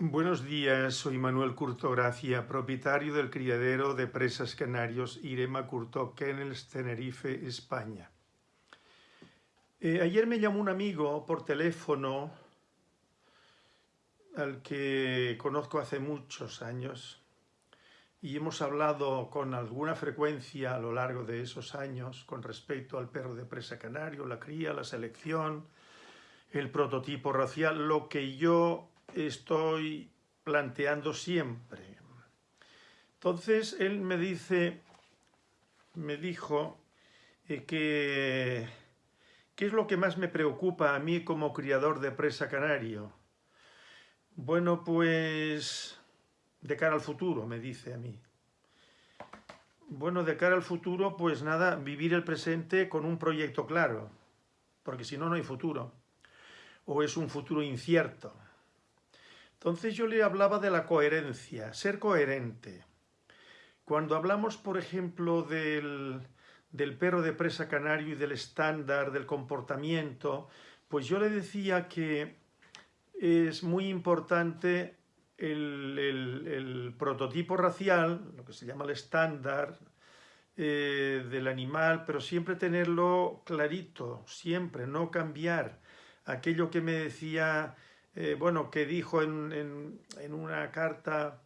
Buenos días, soy Manuel Curto Gracia, propietario del criadero de presas canarios Irema Curto Kennels, Tenerife, España. Eh, ayer me llamó un amigo por teléfono al que conozco hace muchos años y hemos hablado con alguna frecuencia a lo largo de esos años con respecto al perro de presa canario, la cría, la selección, el prototipo racial, lo que yo estoy planteando siempre. Entonces él me dice, me dijo eh, que ¿qué es lo que más me preocupa a mí como criador de presa canario? Bueno, pues de cara al futuro, me dice a mí. Bueno, de cara al futuro, pues nada, vivir el presente con un proyecto claro, porque si no, no hay futuro, o es un futuro incierto. Entonces yo le hablaba de la coherencia, ser coherente. Cuando hablamos, por ejemplo, del, perro de presa canario y del estándar, del comportamiento, pues yo le decía que es muy importante el, prototipo racial, lo que se llama el estándar eh, del animal, pero siempre tenerlo clarito, siempre, no cambiar. Aquello que me decía eh, bueno, que dijo en, una carta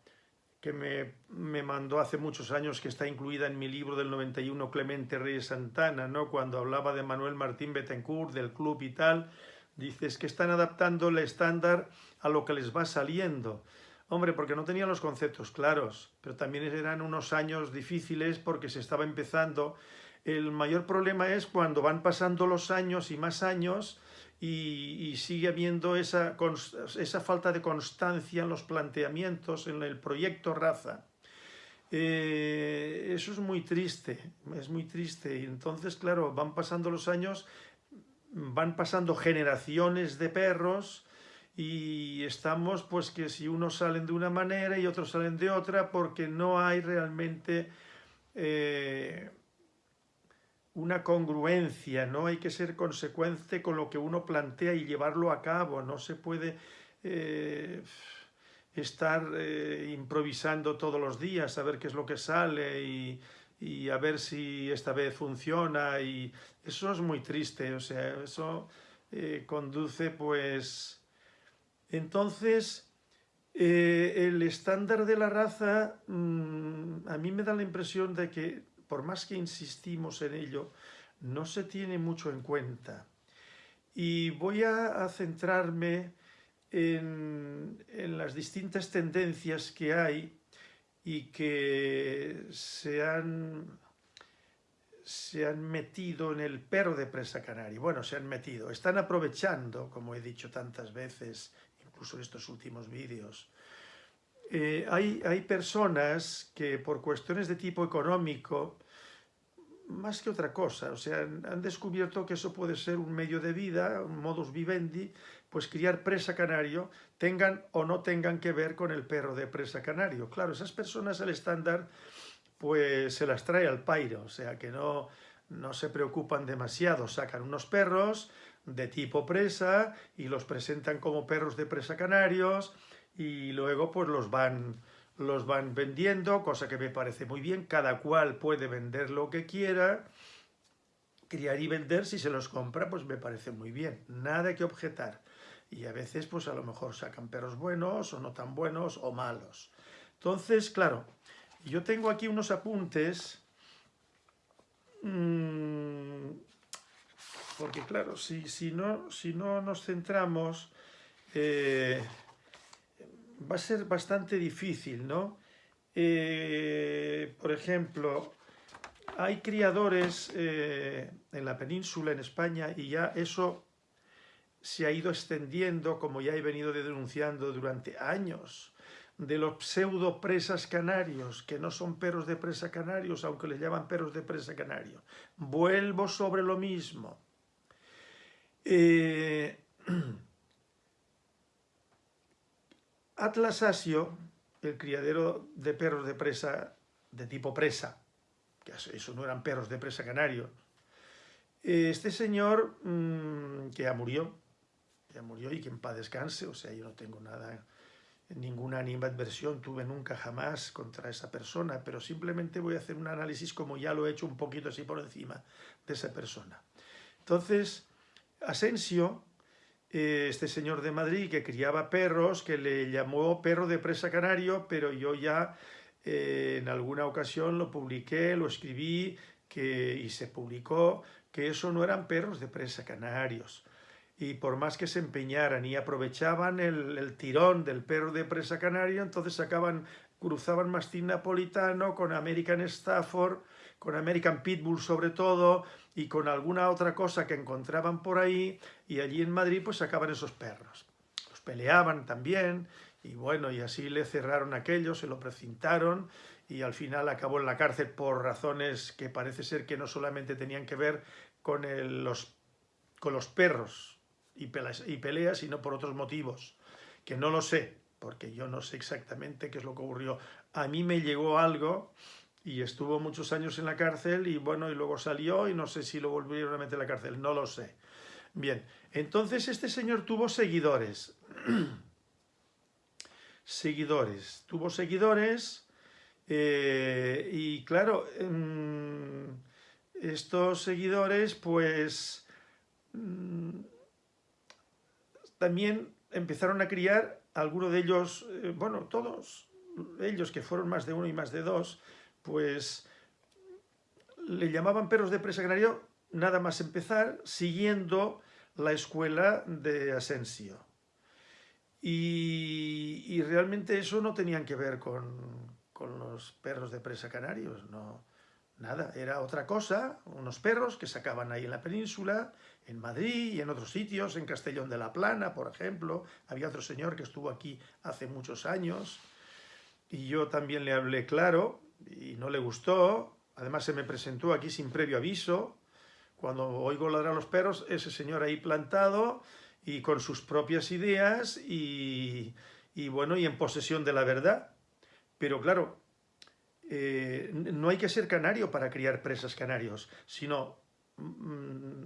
que me, mandó hace muchos años, que está incluida en mi libro del 91, Clemente Reyes Santana, ¿no? cuando hablaba de Manuel Martín Betancourt, del club y tal, dices que están adaptando el estándar a lo que les va saliendo. Hombre, porque no tenían los conceptos claros, pero también eran unos años difíciles porque se estaba empezando. El mayor problema es cuando van pasando los años y más años y, sigue habiendo esa, esa, falta de constancia en los planteamientos, en el proyecto raza. Eh, eso es muy triste, es muy triste. Y entonces, claro, van pasando los años, van pasando generaciones de perros y estamos, pues que si unos salen de una manera y otros salen de otra, porque no hay realmente... Eh, una congruencia, ¿no? Hay que ser consecuente con lo que uno plantea y llevarlo a cabo, no se puede eh, estar eh, improvisando todos los días, a ver qué es lo que sale y, a ver si esta vez funciona y eso es muy triste, o sea, eso eh, conduce pues... Entonces, el estándar de la raza mm, a mí me da la impresión de que por más que insistimos en ello, no se tiene mucho en cuenta. Y voy a, centrarme en, las distintas tendencias que hay y que se han, se han metido en el perro de presa canaria. Bueno, se han metido, están aprovechando, como he dicho tantas veces, incluso en estos últimos vídeos, eh, hay, hay, personas que por cuestiones de tipo económico más que otra cosa, o sea, han descubierto que eso puede ser un medio de vida, un modus vivendi, pues criar presa canario, tengan o no tengan que ver con el perro de presa canario. Claro, esas personas el estándar pues se las trae al pairo, o sea que no, no se preocupan demasiado, sacan unos perros de tipo presa y los presentan como perros de presa canarios y luego pues los van los van vendiendo, cosa que me parece muy bien, cada cual puede vender lo que quiera, criar y vender, si se los compra, pues me parece muy bien, nada que objetar. Y a veces, pues a lo mejor sacan perros buenos, o no tan buenos, o malos. Entonces, claro, yo tengo aquí unos apuntes, mmm, porque claro, si, si, no, si no nos centramos... Eh, va a ser bastante difícil, ¿no? Eh, por ejemplo, hay criadores eh, en la península, en España, y ya eso se ha ido extendiendo, como ya he venido denunciando durante años, de los pseudo presas canarios, que no son perros de presa canarios, aunque les llaman perros de presa canario. Vuelvo sobre lo mismo. Eh, Atlas Asio, el criadero de perros de presa, de tipo presa, que eso no eran perros de presa canario, este señor mm, que ya murió, ya murió y que en paz descanse, o sea, yo no tengo nada ninguna animadversión tuve nunca jamás contra esa persona, pero simplemente voy a hacer un análisis como ya lo he hecho un poquito así por encima de esa persona. Entonces, Asensio, este señor de Madrid que criaba perros, que le llamó perro de presa canario, pero yo ya eh, en alguna ocasión lo publiqué, lo escribí que, y se publicó que eso no eran perros de presa canarios. Y por más que se empeñaran y aprovechaban el, tirón del perro de presa canario, entonces sacaban, cruzaban mastín napolitano con American Stafford, con American Pitbull sobre todo, y con alguna otra cosa que encontraban por ahí, y allí en Madrid pues sacaban esos perros. Los peleaban también, y bueno, y así le cerraron aquello, se lo precintaron, y al final acabó en la cárcel por razones que parece ser que no solamente tenían que ver con, los, con los perros y peleas, y peleas, sino por otros motivos, que no lo sé, porque yo no sé exactamente qué es lo que ocurrió. A mí me llegó algo y estuvo muchos años en la cárcel y bueno, y luego salió y no sé si lo volvieron a meter en la cárcel, no lo sé. Bien, entonces este señor tuvo seguidores. seguidores, tuvo seguidores eh, y claro, mm, estos seguidores pues mm, también empezaron a criar algunos de ellos, eh, bueno, todos ellos que fueron más de uno y más de dos, pues le llamaban perros de presa canario nada más empezar siguiendo la escuela de Asensio. Y, realmente eso no tenían que ver con, los perros de presa canarios, no, nada, era otra cosa, unos perros que sacaban ahí en la península, en Madrid y en otros sitios, en Castellón de la Plana, por ejemplo, había otro señor que estuvo aquí hace muchos años, y yo también le hablé claro, y no le gustó, además se me presentó aquí sin previo aviso, cuando oigo ladrar a los perros, ese señor ahí plantado y con sus propias ideas y, bueno, y en posesión de la verdad. Pero claro, eh, no hay que ser canario para criar presas canarios, sino mm,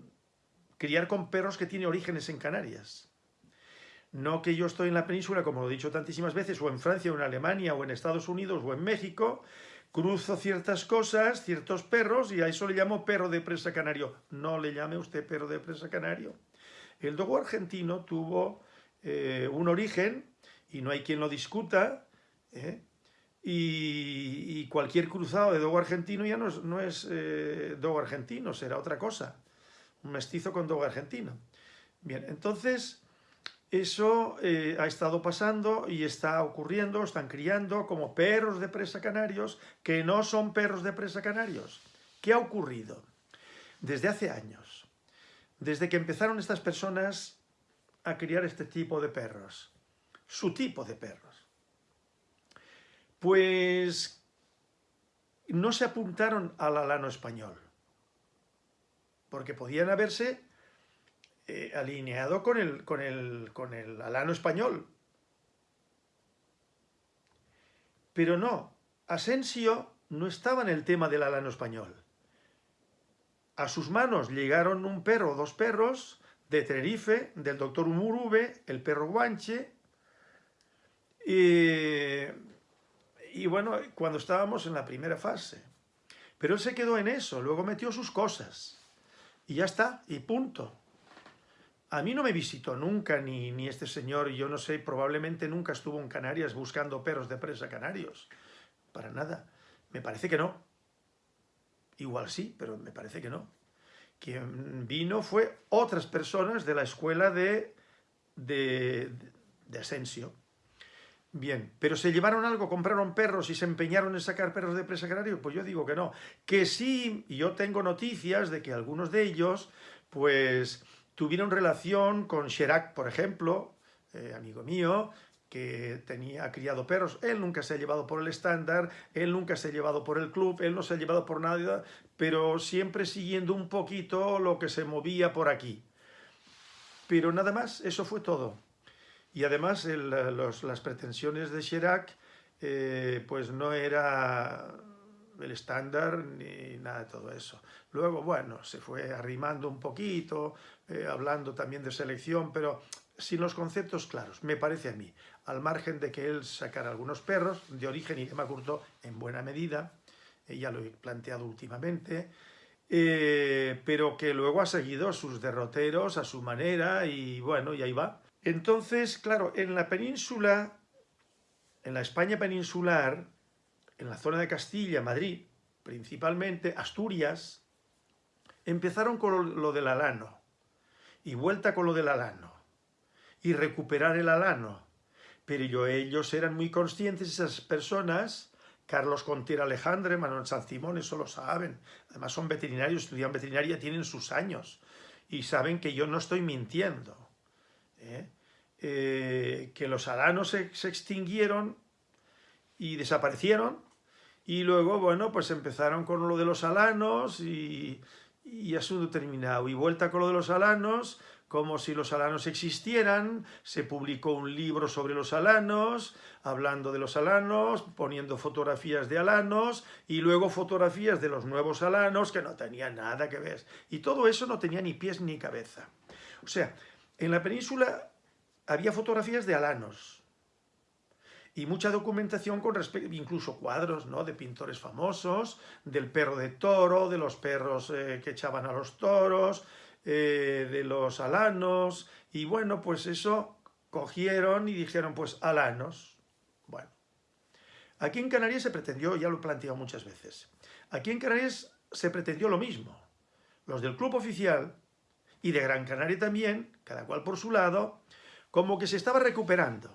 criar con perros que tienen orígenes en Canarias. No que yo estoy en la península, como lo he dicho tantísimas veces, o en Francia, o en Alemania, o en Estados Unidos, o en México, cruzo ciertas cosas, ciertos perros, y a eso le llamo perro de presa canario. No le llame usted perro de presa canario. El dogo argentino tuvo eh, un origen, y no hay quien lo discuta, ¿eh? y, cualquier cruzado de dogo argentino ya no es, eh, dogo argentino, será otra cosa. Un mestizo con dogo argentino. Bien, entonces eso eh, ha estado pasando y está ocurriendo, están criando como perros de presa canarios que no son perros de presa canarios. ¿Qué ha ocurrido? Desde hace años, desde que empezaron estas personas a criar este tipo de perros, su tipo de perros, pues no se apuntaron al alano español, porque podían haberse eh, alineado con el, con, el, con el alano español. Pero no, Asensio no estaba en el tema del alano español. A sus manos llegaron un perro, dos perros, de Tenerife, del doctor Umurube, el perro guanche, y bueno, cuando estábamos en la primera fase. Pero él se quedó en eso, luego metió sus cosas, y ya está, y punto. A mí no me visitó nunca, ni, ni este señor, yo no sé, probablemente nunca estuvo en Canarias buscando perros de presa canarios. Para nada. Me parece que no. Igual sí, pero me parece que no. Quien vino fue otras personas de la escuela de, de, de Asensio. Bien, pero ¿se llevaron algo? ¿Compraron perros y se empeñaron en sacar perros de presa canario? Pues yo digo que no. Que sí, y yo tengo noticias de que algunos de ellos, pues tuvieron relación con Chirac, por ejemplo, eh, amigo mío, que tenía criado perros. Él nunca se ha llevado por el estándar, él nunca se ha llevado por el club, él no se ha llevado por nada, pero siempre siguiendo un poquito lo que se movía por aquí. Pero nada más, eso fue todo. Y además las pretensiones de Chirac eh, pues no era el estándar ni nada de todo eso. Luego, bueno, se fue arrimando un poquito, eh, hablando también de selección, pero sin los conceptos claros, me parece a mí, al margen de que él sacara algunos perros, de origen y de Curto en buena medida, eh, ya lo he planteado últimamente, pero que luego ha seguido sus derroteros a su manera y bueno, y ahí va. Entonces, claro, en la península, en la España peninsular, en la zona de Castilla, Madrid, principalmente, Asturias, empezaron con lo del alano, y vuelta con lo del alano, y recuperar el alano. Pero ellos eran muy conscientes, esas personas, Carlos Contiera Alejandre, Manuel San Simón, eso lo saben. Además son veterinarios, estudian veterinaria, tienen sus años. Y saben que yo no estoy mintiendo. ¿eh? Eh, que los alanos se, extinguieron y desaparecieron. Y luego, bueno, pues empezaron con lo de los alanos y, y asunto terminado. Y vuelta con lo de los alanos, como si los alanos existieran, se publicó un libro sobre los alanos, hablando de los alanos, poniendo fotografías de alanos y luego fotografías de los nuevos alanos que no tenían nada que ver. Y todo eso no tenía ni pies ni cabeza. O sea, en la península había fotografías de alanos y mucha documentación con respecto, incluso cuadros ¿no? de pintores famosos, del perro de toro, de los perros eh, que echaban a los toros, eh, de los alanos, y bueno, pues eso cogieron y dijeron, pues alanos. Bueno, aquí en Canarias se pretendió, ya lo he planteado muchas veces, aquí en Canarias se pretendió lo mismo. Los del club oficial y de Gran Canaria también, cada cual por su lado, como que se estaba recuperando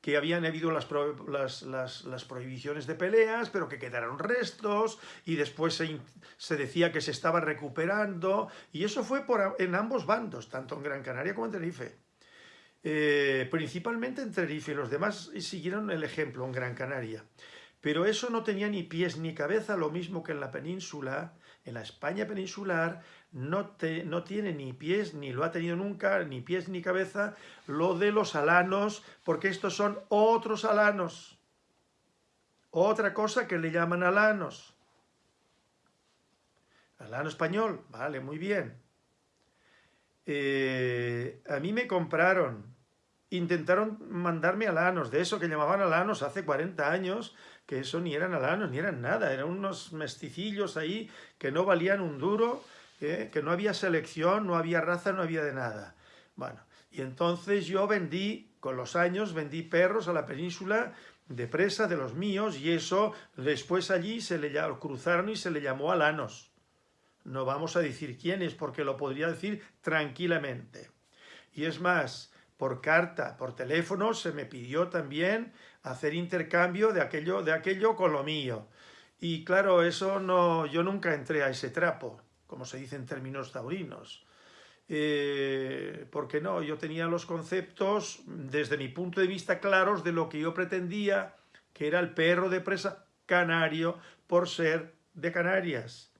que habían habido las, prohibiciones de peleas, pero que quedaron restos, y después se, decía que se estaba recuperando, y eso fue en ambos bandos, tanto en Gran Canaria como en Tenerife. Eh, principalmente en Tenerife, los demás siguieron el ejemplo en Gran Canaria. Pero eso no tenía ni pies ni cabeza, lo mismo que en la península, en la España peninsular, no, no tiene ni pies, ni lo ha tenido nunca, ni pies ni cabeza, lo de los alanos, porque estos son otros alanos. Otra cosa que le llaman alanos. Alano español, vale, muy bien. Eh, a mí me compraron, intentaron mandarme alanos, de eso que llamaban alanos hace 40 años, que eso ni eran alanos, ni eran nada, eran unos mesticillos ahí que no valían un duro, que no había selección, no había raza, no había de nada. Bueno, y entonces yo vendí, con los años, vendí perros a la península de presa de los míos y eso después allí se le cruzaron y se le llamó alanos. No vamos a decir quién es porque lo podría decir tranquilamente. Y es más, por carta, por teléfono, se me pidió también hacer intercambio de aquello, de aquello con lo mío. Y claro, eso no, yo nunca entré a ese trapo como se dice en términos taurinos. Eh, porque no, yo tenía los conceptos, desde mi punto de vista, claros de lo que yo pretendía, que era el perro de presa canario por ser de Canarias.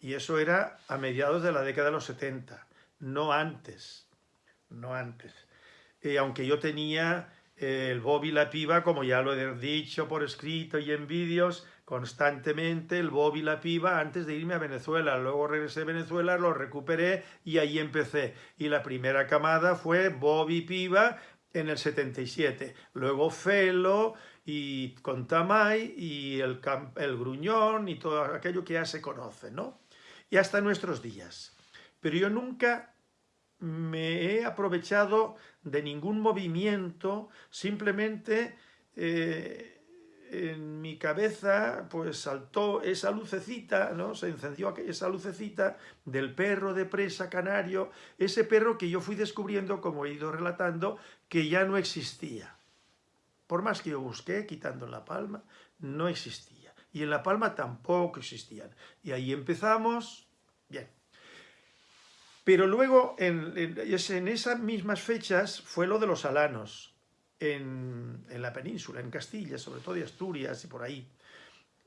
Y eso era a mediados de la década de los 70, no antes, no antes. Eh, aunque yo tenía el Bobby la piba, como ya lo he dicho por escrito y en vídeos, constantemente el Bob y la piba antes de irme a Venezuela. Luego regresé a Venezuela, lo recuperé y ahí empecé. Y la primera camada fue Bob y piba en el 77. Luego Felo y Contamay y el, el Gruñón y todo aquello que ya se conoce, ¿no? Y hasta nuestros días. Pero yo nunca me he aprovechado de ningún movimiento, simplemente... Eh, en mi cabeza pues saltó esa lucecita, ¿no? Se encendió esa lucecita del perro de presa canario, ese perro que yo fui descubriendo, como he ido relatando, que ya no existía. Por más que yo busqué, quitando La Palma, no existía. Y en La Palma tampoco existían. Y ahí empezamos, bien. Pero luego, en, en esas mismas fechas, fue lo de los alanos en, la península, en Castilla, sobre todo de Asturias y por ahí.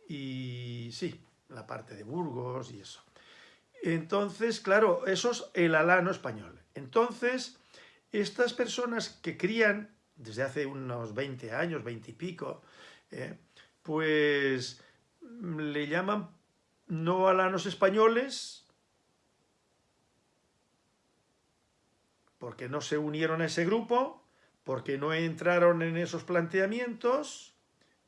Y sí, la parte de Burgos y eso. Entonces, claro, eso es el alano español. Entonces, estas personas que crían desde hace unos 20 años, 20 y pico, eh, pues le llaman no alanos españoles, porque no se unieron a ese grupo, porque no entraron en esos planteamientos,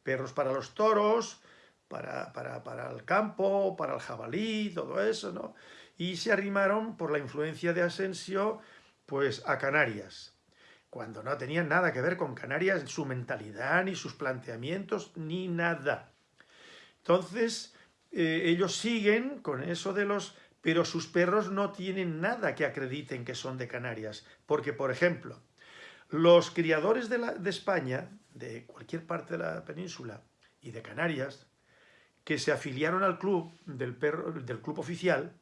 perros para los toros, para, para, el campo, para el jabalí, todo eso, ¿no? Y se arrimaron por la influencia de Asensio, pues a Canarias, cuando no tenían nada que ver con Canarias, su mentalidad, ni sus planteamientos, ni nada. Entonces, eh, ellos siguen con eso de los... Pero sus perros no tienen nada que acrediten que son de Canarias. Porque, por ejemplo, los criadores de, España, de cualquier parte de la península y de Canarias, que se afiliaron al club, del, del club oficial,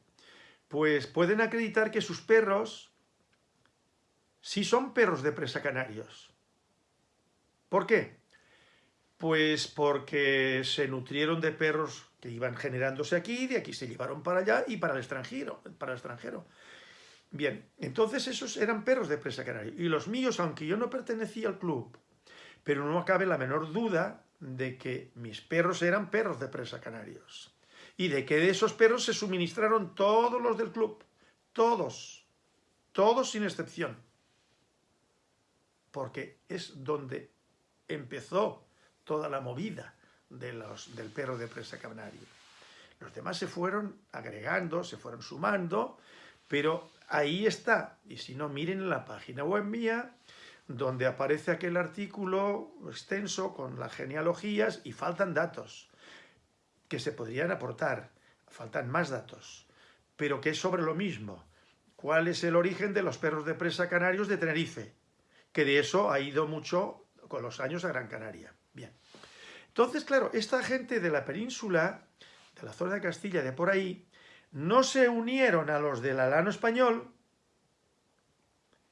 pues pueden acreditar que sus perros sí son perros de presa canarios. ¿Por qué? Pues porque se nutrieron de perros que iban generándose aquí, de aquí se llevaron para allá y para el extranjero. Para el extranjero. Bien, entonces esos eran perros de presa canario. Y los míos, aunque yo no pertenecía al club, pero no cabe la menor duda de que mis perros eran perros de presa canarios. Y de que de esos perros se suministraron todos los del club. Todos. Todos sin excepción. Porque es donde empezó toda la movida de los, del perro de presa canario. Los demás se fueron agregando, se fueron sumando, pero ahí está. Y si no, miren en la página web mía, donde aparece aquel artículo extenso con las genealogías y faltan datos que se podrían aportar, faltan más datos, pero que es sobre lo mismo. ¿Cuál es el origen de los perros de presa canarios de Tenerife? Que de eso ha ido mucho con los años a Gran Canaria. Bien. Entonces, claro, esta gente de la península, de la zona de Castilla, de por ahí, no se unieron a los del alano español,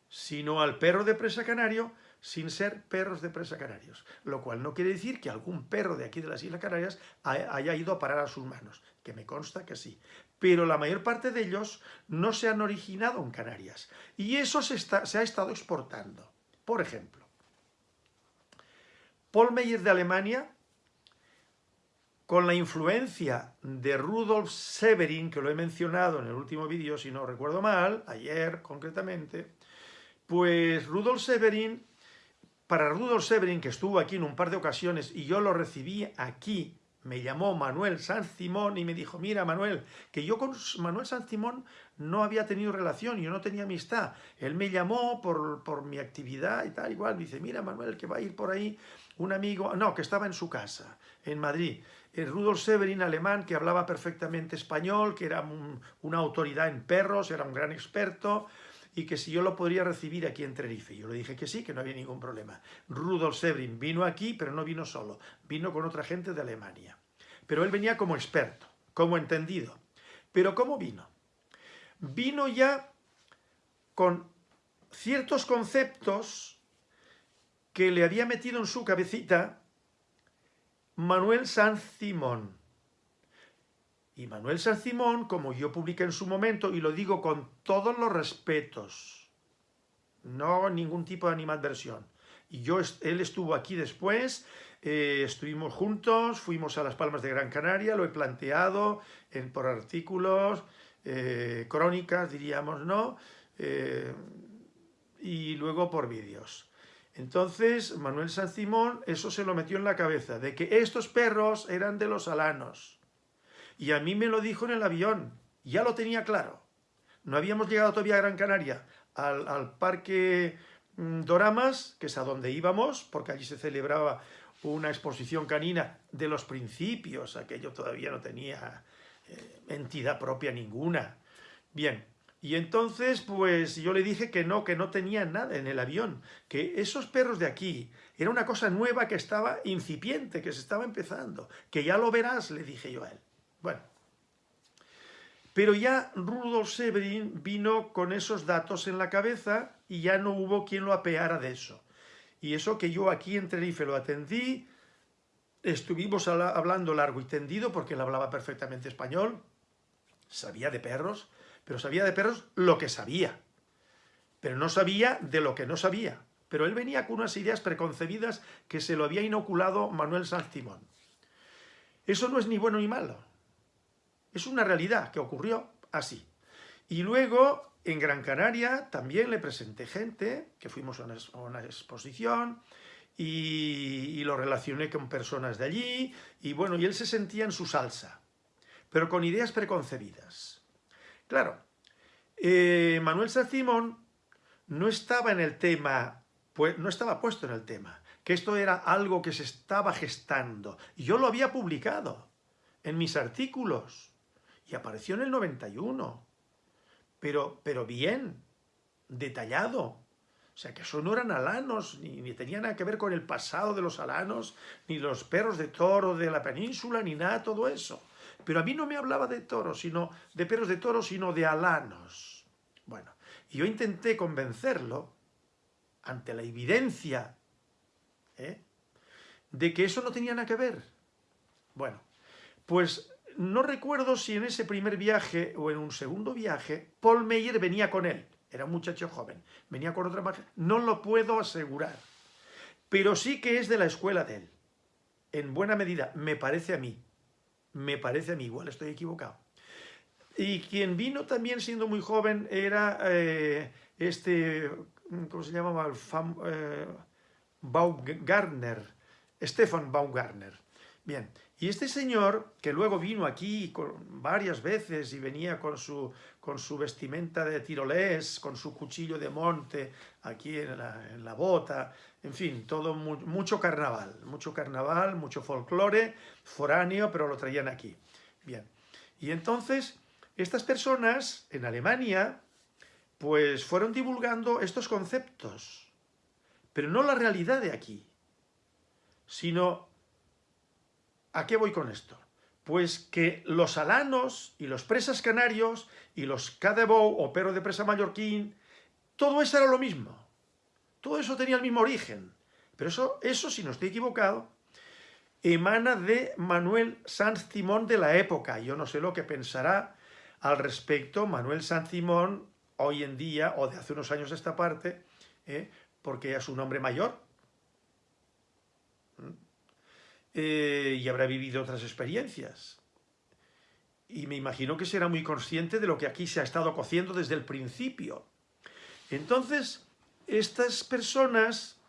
sino al perro de presa canario, sin ser perros de presa canarios. Lo cual no quiere decir que algún perro de aquí de las Islas Canarias haya ido a parar a sus manos, que me consta que sí. Pero la mayor parte de ellos no se han originado en Canarias. Y eso se, se ha estado exportando. Por ejemplo, Paul Meyer de Alemania, con la influencia de Rudolf Severin, que lo he mencionado en el último vídeo, si no recuerdo mal, ayer concretamente, pues Rudolf Severin, para Rudolf Severin, que estuvo aquí en un par de ocasiones y yo lo recibí aquí, me llamó Manuel Sanz Simón y me dijo, mira Manuel, que yo con Manuel Sanz Simón no había tenido relación, yo no tenía amistad. Él me llamó por, por mi actividad y tal, igual, me dice, mira Manuel, que va a ir por ahí un amigo, no, que estaba en su casa, en Madrid. Rudolf Severin, alemán, que hablaba perfectamente español, que era una autoridad en perros, era un gran experto, y que si yo lo podría recibir aquí en Tenerife. Yo le dije que sí, que no había ningún problema. Rudolf Severin vino aquí, pero no vino solo, vino con otra gente de Alemania. Pero él venía como experto, como entendido. ¿Pero cómo vino? Vino ya con ciertos conceptos que le había metido en su cabecita Manuel San Simón. Y Manuel San Simón, como yo publiqué en su momento, y lo digo con todos los respetos, no ningún tipo de animadversión. Y yo, él estuvo aquí después, eh, estuvimos juntos, fuimos a las Palmas de Gran Canaria, lo he planteado en, por artículos, eh, crónicas, diríamos, ¿no? Eh, y luego por vídeos. Entonces, Manuel San Simón eso se lo metió en la cabeza, de que estos perros eran de los alanos. Y a mí me lo dijo en el avión, ya lo tenía claro. No habíamos llegado todavía a Gran Canaria, al, parque mm, Doramas, que es a donde íbamos, porque allí se celebraba una exposición canina de los principios, aquello todavía no tenía eh, entidad propia ninguna. Bien, y entonces pues yo le dije que no, que no tenía nada en el avión, que esos perros de aquí era una cosa nueva que estaba incipiente, que se estaba empezando, que ya lo verás, le dije yo a él. Bueno, pero ya Rudolf Severin vino con esos datos en la cabeza y ya no hubo quien lo apeara de eso. Y eso que yo aquí en Tenerife lo atendí, estuvimos hablando largo y tendido porque él hablaba perfectamente español, sabía de perros, pero sabía de perros lo que sabía, pero no sabía de lo que no sabía. Pero él venía con unas ideas preconcebidas que se lo había inoculado Manuel Sanz Timón. Eso no es ni bueno ni malo, es una realidad que ocurrió así. Y luego en Gran Canaria también le presenté gente, que fuimos a una, exposición, y, lo relacioné con personas de allí, y bueno, y él se sentía en su salsa, pero con ideas preconcebidas. Claro, eh, Manuel Sacimón no estaba en el tema, pues, no estaba puesto en el tema, que esto era algo que se estaba gestando. Y yo lo había publicado en mis artículos, y apareció en el 91 pero, pero bien, detallado. O sea, que eso no eran alanos, ni, ni tenía nada que ver con el pasado de los alanos, ni los perros de toro de la península, ni nada, todo eso. Pero a mí no me hablaba de toros, sino de perros de toro, sino de alanos. Bueno, y yo intenté convencerlo, ante la evidencia, ¿eh? de que eso no tenía nada que ver. Bueno, pues no recuerdo si en ese primer viaje o en un segundo viaje, Paul Meyer venía con él. Era un muchacho joven. Venía con otra magia. No lo puedo asegurar. Pero sí que es de la escuela de él. En buena medida, me parece a mí. Me parece a mí, igual estoy equivocado. Y quien vino también siendo muy joven era eh, este, ¿cómo se llamaba? Eh, Baumgartner, Stefan Baumgartner. Bien, y este señor, que luego vino aquí varias veces y venía con su, con su vestimenta de tirolés, con su cuchillo de monte aquí en la, bota, en fin, todo mucho carnaval, mucho carnaval, mucho folclore, foráneo, pero lo traían aquí. Bien, y entonces estas personas en Alemania pues fueron divulgando estos conceptos, pero no la realidad de aquí, sino ¿A qué voy con esto? Pues que los alanos y los presas canarios y los cadebou o perro de presa mallorquín, todo eso era lo mismo. Todo eso tenía el mismo origen. Pero eso, eso si no estoy equivocado, emana de Manuel Sanz Simón de la época. Yo no sé lo que pensará al respecto Manuel Sanz Simón hoy en día, o de hace unos años esta parte, ¿eh? porque es un hombre mayor, eh, y habrá vivido otras experiencias. Y me imagino que será muy consciente de lo que aquí se ha estado cociendo desde el principio. Entonces, estas personas,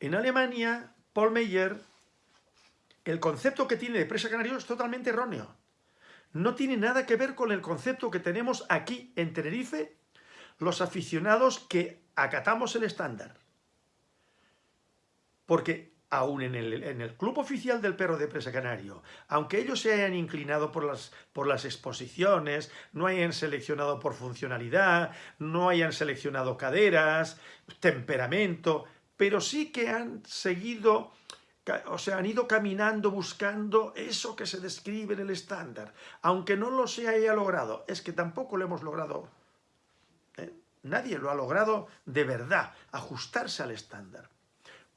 en Alemania, Paul Meyer, el concepto que tiene de presa canario es totalmente erróneo. No tiene nada que ver con el concepto que tenemos aquí en Tenerife, los aficionados que acatamos el estándar. Porque aún en el, club oficial del perro de presa canario, aunque ellos se hayan inclinado por las, exposiciones, no hayan seleccionado por funcionalidad, no hayan seleccionado caderas, temperamento, pero sí que han seguido, o sea, han ido caminando buscando eso que se describe en el estándar, aunque no lo se haya logrado, es que tampoco lo hemos logrado, ¿eh? nadie lo ha logrado de verdad, ajustarse al estándar.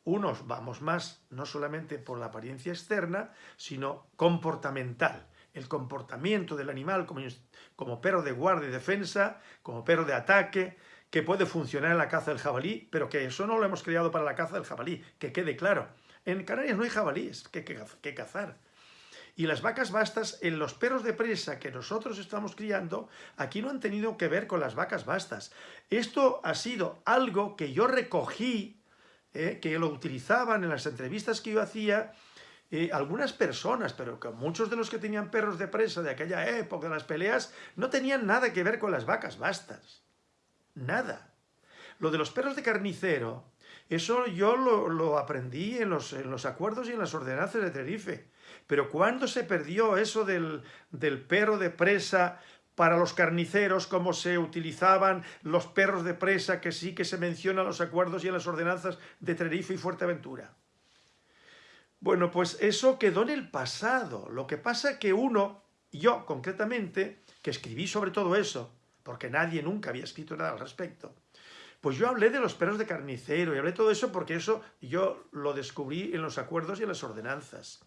Unos vamos más, no solamente por la apariencia externa, sino comportamental. El comportamiento del animal como, como perro de guardia y defensa, como perro de ataque, que puede funcionar en la caza del jabalí, pero que eso no lo hemos creado para la caza del jabalí, que quede claro. En Canarias no hay jabalíes que, que, cazar. Y las vacas bastas, en los perros de presa que nosotros estamos criando, aquí no han tenido que ver con las vacas bastas. Esto ha sido algo que yo recogí eh, que lo utilizaban en las entrevistas que yo hacía eh, algunas personas, pero que muchos de los que tenían perros de presa de aquella época, de las peleas, no tenían nada que ver con las vacas bastas. Nada. Lo de los perros de carnicero, eso yo lo, aprendí en los, en los, acuerdos y en las ordenanzas de Tenerife. Pero cuando se perdió eso del, del perro de presa para los carniceros, como se utilizaban los perros de presa, que sí que se menciona en los acuerdos y en las ordenanzas de Tenerife y Fuerteventura. Bueno, pues eso quedó en el pasado. Lo que pasa es que uno, yo concretamente, que escribí sobre todo eso, porque nadie nunca había escrito nada al respecto, pues yo hablé de los perros de carnicero y hablé todo eso porque eso yo lo descubrí en los acuerdos y en las ordenanzas.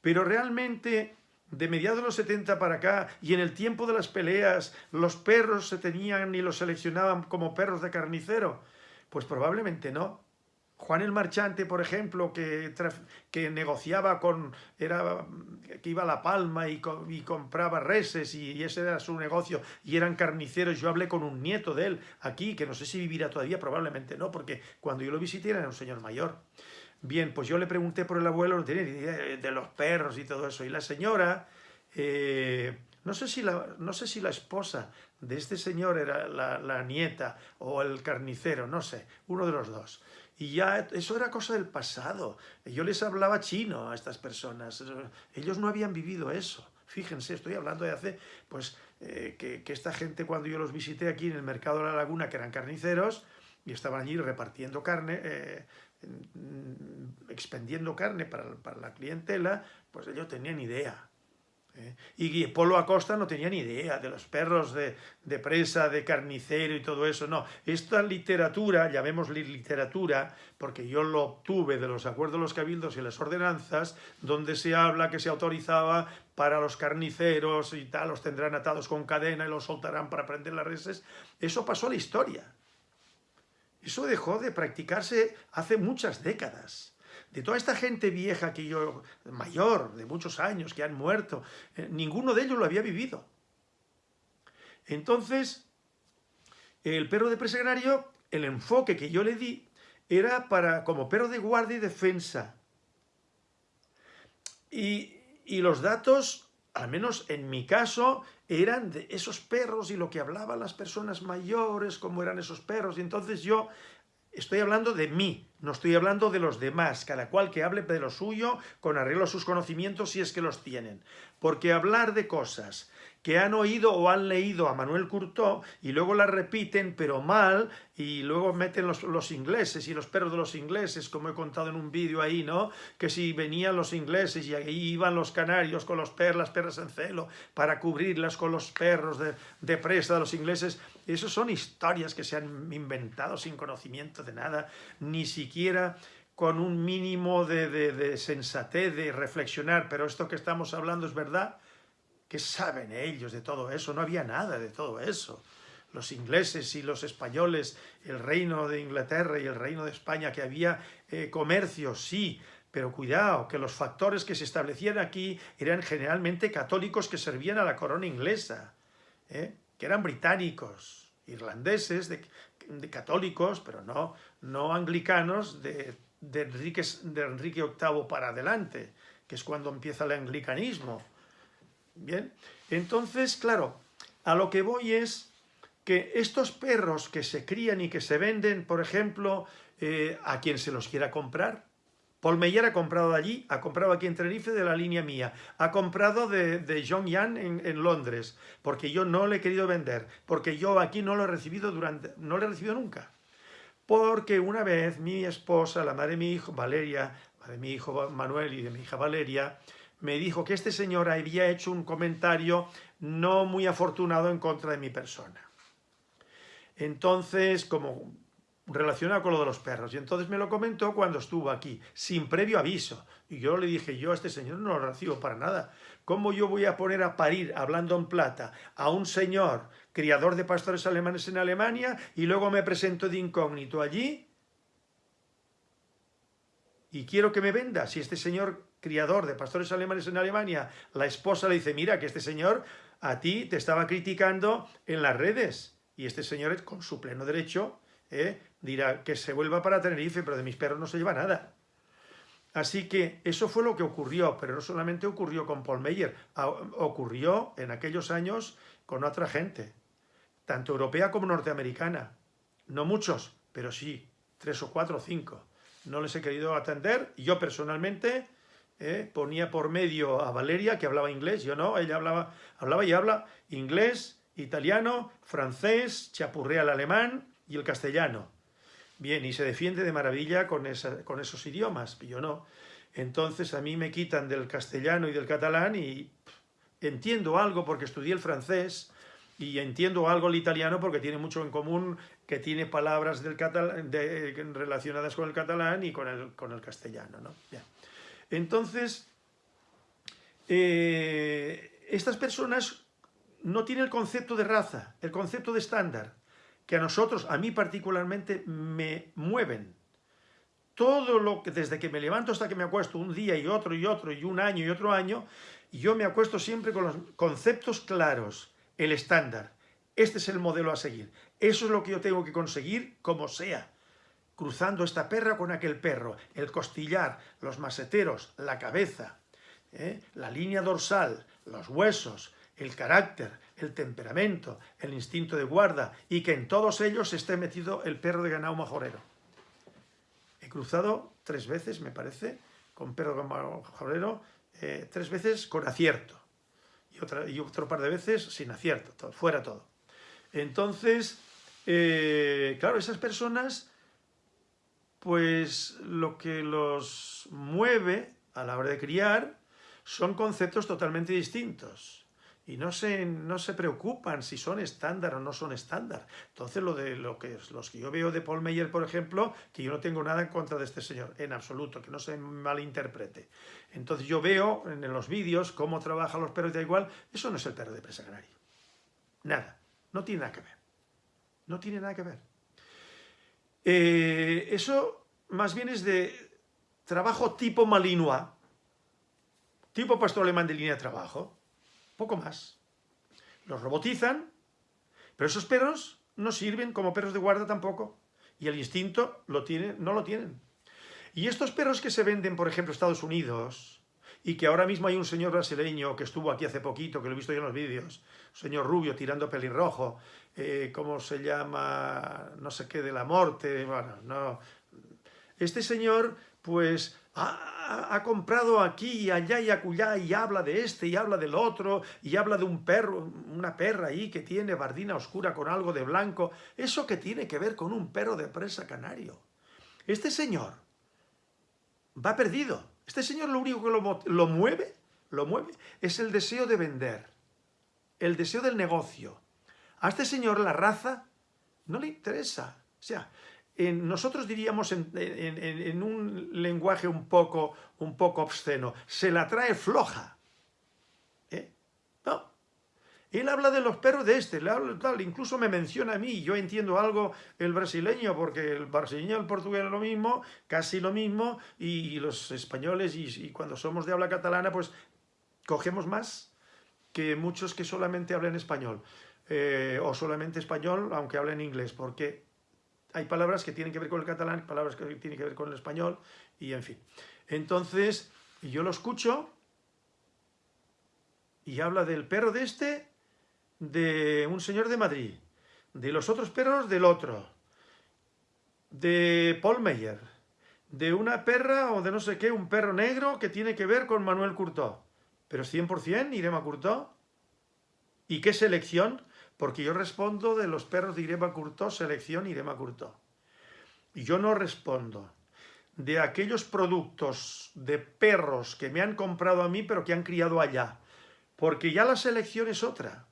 Pero realmente de mediados de los 70 para acá y en el tiempo de las peleas los perros se tenían y los seleccionaban como perros de carnicero? Pues probablemente no. Juan el Marchante, por ejemplo, que, que negociaba con, era, que iba a La Palma y, y compraba reses y, ese era su negocio y eran carniceros, yo hablé con un nieto de él aquí, que no sé si vivirá todavía, probablemente no, porque cuando yo lo visité era un señor mayor. Bien, pues yo le pregunté por el abuelo, idea de los perros y todo eso, y la señora... Eh, no sé, si la, no sé si la esposa de este señor era la, nieta o el carnicero, no sé, uno de los dos. Y ya eso era cosa del pasado. Yo les hablaba chino a estas personas. Ellos no habían vivido eso. Fíjense, estoy hablando de hace, pues, eh, que, esta gente cuando yo los visité aquí en el mercado de la laguna, que eran carniceros, y estaban allí repartiendo carne, eh, expendiendo carne para, para la clientela, pues ellos tenían idea ¿eh? Y Polo Acosta no tenía ni idea de los perros de, presa, de carnicero y todo eso, no. Esta literatura, llamémosle literatura, porque yo lo obtuve de los acuerdos de los cabildos y las ordenanzas, donde se habla que se autorizaba para los carniceros y tal, los tendrán atados con cadena y los soltarán para prender las reses, eso pasó a la historia. Eso dejó de practicarse hace muchas décadas de toda esta gente vieja que yo, mayor, de muchos años, que han muerto, eh, ninguno de ellos lo había vivido. Entonces, el perro de presegrario, el enfoque que yo le di, era para como perro de guardia y defensa. Y, y los datos, al menos en mi caso, eran de esos perros y lo que hablaban las personas mayores, cómo eran esos perros. Y entonces yo Estoy hablando de mí, no estoy hablando de los demás, cada cual que hable de lo suyo con arreglo a sus conocimientos si es que los tienen. Porque hablar de cosas que han oído o han leído a Manuel Curtó y luego la repiten, pero mal, y luego meten los, ingleses y los perros de los ingleses, como he contado en un vídeo ahí, ¿no? Que si venían los ingleses y ahí iban los canarios con los perros, las perras en celo, para cubrirlas con los perros de, de presa de los ingleses, esas son historias que se han inventado sin conocimiento de nada, ni siquiera con un mínimo de, de, de sensatez, de reflexionar, pero esto que estamos hablando es verdad, ¿Qué saben ellos de todo eso? No había nada de todo eso. Los ingleses y los españoles, el reino de Inglaterra y el reino de España, que había eh, comercio, sí, pero cuidado, que los factores que se establecían aquí eran generalmente católicos que servían a la corona inglesa, ¿eh? que eran británicos, irlandeses, de, católicos, pero no, no anglicanos de, Enrique, de Enrique VIII para adelante, que es cuando empieza el anglicanismo. Bien, entonces, claro, a lo que voy es que estos perros que se crían y que se venden, por ejemplo, eh, a quien se los quiera comprar, Paul Meyer ha comprado de allí, ha comprado aquí en Tenerife de la línea mía, ha comprado de, de John Yan en, Londres, porque yo no le he querido vender, porque yo aquí no lo he recibido durante, no lo he recibido nunca. Porque una vez mi esposa, la madre de mi hijo, Valeria, de mi hijo Manuel y de mi hija Valeria, me dijo que este señor había hecho un comentario no muy afortunado en contra de mi persona. Entonces, como relacionado con lo de los perros, y entonces me lo comentó cuando estuvo aquí, sin previo aviso. Y yo le dije, yo a este señor no lo recibo para nada. ¿Cómo yo voy a poner a parir, hablando en plata, a un señor criador de pastores alemanes en Alemania y luego me presento de incógnito allí? Y quiero que me venda. Si este señor criador de pastores alemanes en Alemania, la esposa le dice, mira que este señor a ti te estaba criticando en las redes. Y este señor, con su pleno derecho, eh, dirá que se vuelva para Tenerife, pero de mis perros no se lleva nada. Así que eso fue lo que ocurrió, pero no solamente ocurrió con Paul Meyer, ocurrió en aquellos años con otra gente, tanto europea como norteamericana. No muchos, pero sí, tres o cuatro o cinco. No les he querido atender, yo personalmente ¿eh? ponía por medio a Valeria, que hablaba inglés, yo no, ella hablaba, hablaba y habla inglés, italiano, francés, chapurrea el alemán y el castellano. Bien, y se defiende de maravilla con, con esos idiomas, yo no. Entonces a mí me quitan del castellano y del catalán y entiendo algo porque estudié el francés y entiendo algo el italiano porque tiene mucho en común, que tiene palabras del catalán, relacionadas con el catalán y con el, con el castellano. ¿no? Bien. Entonces, eh, estas personas no tienen el concepto de raza, el concepto de estándar, que a nosotros, a mí particularmente, me mueven. todo lo que, desde que me levanto hasta que me acuesto, un día y otro y otro y un año y otro año, yo me acuesto siempre con los conceptos claros, el estándar. Este es el modelo a seguir. Eso es lo que yo tengo que conseguir como sea. Cruzando esta perra con aquel perro, el costillar, los maseteros, la cabeza, ¿eh? la línea dorsal, los huesos, el carácter, el temperamento, el instinto de guarda y que en todos ellos esté metido el perro de ganado majorero. He cruzado tres veces, me parece, con perro de ganado majorero, eh, tres veces con acierto y, otro par de veces sin acierto, fuera todo. Entonces, eh, claro, esas personas, pues lo que los mueve a la hora de criar son conceptos totalmente distintos y no se, no se preocupan si son estándar o no son estándar. Entonces, lo de lo que, los que yo veo de Paul Meyer, por ejemplo, que yo no tengo nada en contra de este señor, en absoluto, que no se malinterprete. Entonces, yo veo en los vídeos cómo trabajan los perros de igual, eso no es el perro de presa canario. Nada, no tiene nada que ver. No tiene nada que ver. Eh, eso más bien es de trabajo tipo Malinois, tipo pastor alemán de línea de trabajo, poco más. Los robotizan, pero esos perros no sirven como perros de guarda tampoco. Y el instinto lo tiene, no lo tienen. Y estos perros que se venden, por ejemplo, en Estados Unidos, y que ahora mismo hay un señor brasileño que estuvo aquí hace poquito, que lo he visto yo en los vídeos, señor rubio tirando pelirrojo, eh, ¿cómo se llama? No sé qué, de la muerte, bueno, no. Este señor, pues, ha, comprado aquí y allá y acullá y habla de este y habla del otro y habla de un perro, una perra ahí que tiene bardina oscura con algo de blanco. ¿Eso que tiene que ver con un perro de presa canario? Este señor va perdido. Este señor lo único que lo, mueve, lo mueve, es el deseo de vender, el deseo del negocio. A este señor la raza no le interesa. O sea, nosotros diríamos en, un lenguaje un poco, un poco obsceno, se la trae floja. Él habla de los perros de este, tal, incluso me menciona a mí, yo entiendo algo el brasileño, porque el brasileño y el portugués es lo mismo, casi lo mismo, y, los españoles, y, cuando somos de habla catalana, pues cogemos más que muchos que solamente hablan español, eh, o solamente español, aunque hablen inglés, porque hay palabras que tienen que ver con el catalán, palabras que tienen que ver con el español, y en fin. Entonces, yo lo escucho y habla del perro de este, de un señor de Madrid, de los otros perros del otro, de Paul Meyer, de una perra o de no sé qué, un perro negro que tiene que ver con Manuel Curtó. Pero 100% Irema Curtó. ¿Y qué selección? porque yo respondo de los perros de Irema Curtó, selección Irema Curtó. Y yo no respondo de aquellos productos de perros que me han comprado a mí, pero que han criado allá, porque ya la selección es otra.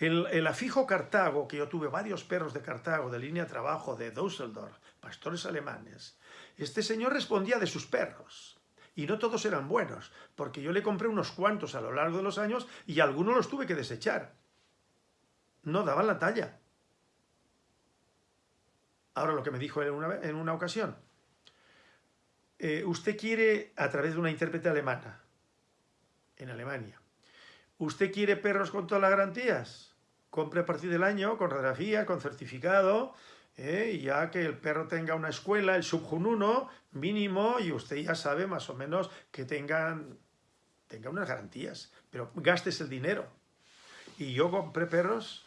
El, afijo Cartago, que yo tuve varios perros de Cartago, de línea de trabajo, de Düsseldorf, pastores alemanes, este señor respondía de sus perros. Y no todos eran buenos, porque yo le compré unos cuantos a lo largo de los años y algunos los tuve que desechar no daban la talla. Ahora lo que me dijo una, en una ocasión, eh, usted quiere, a través de una intérprete alemana, en Alemania, ¿usted quiere perros con todas las garantías? Compre a partir del año, con radiografía, con certificado, eh, ya que el perro tenga una escuela, el Subjun 1 mínimo, y usted ya sabe más o menos que tengan, tenga unas garantías, pero gastes el dinero. Y yo compré perros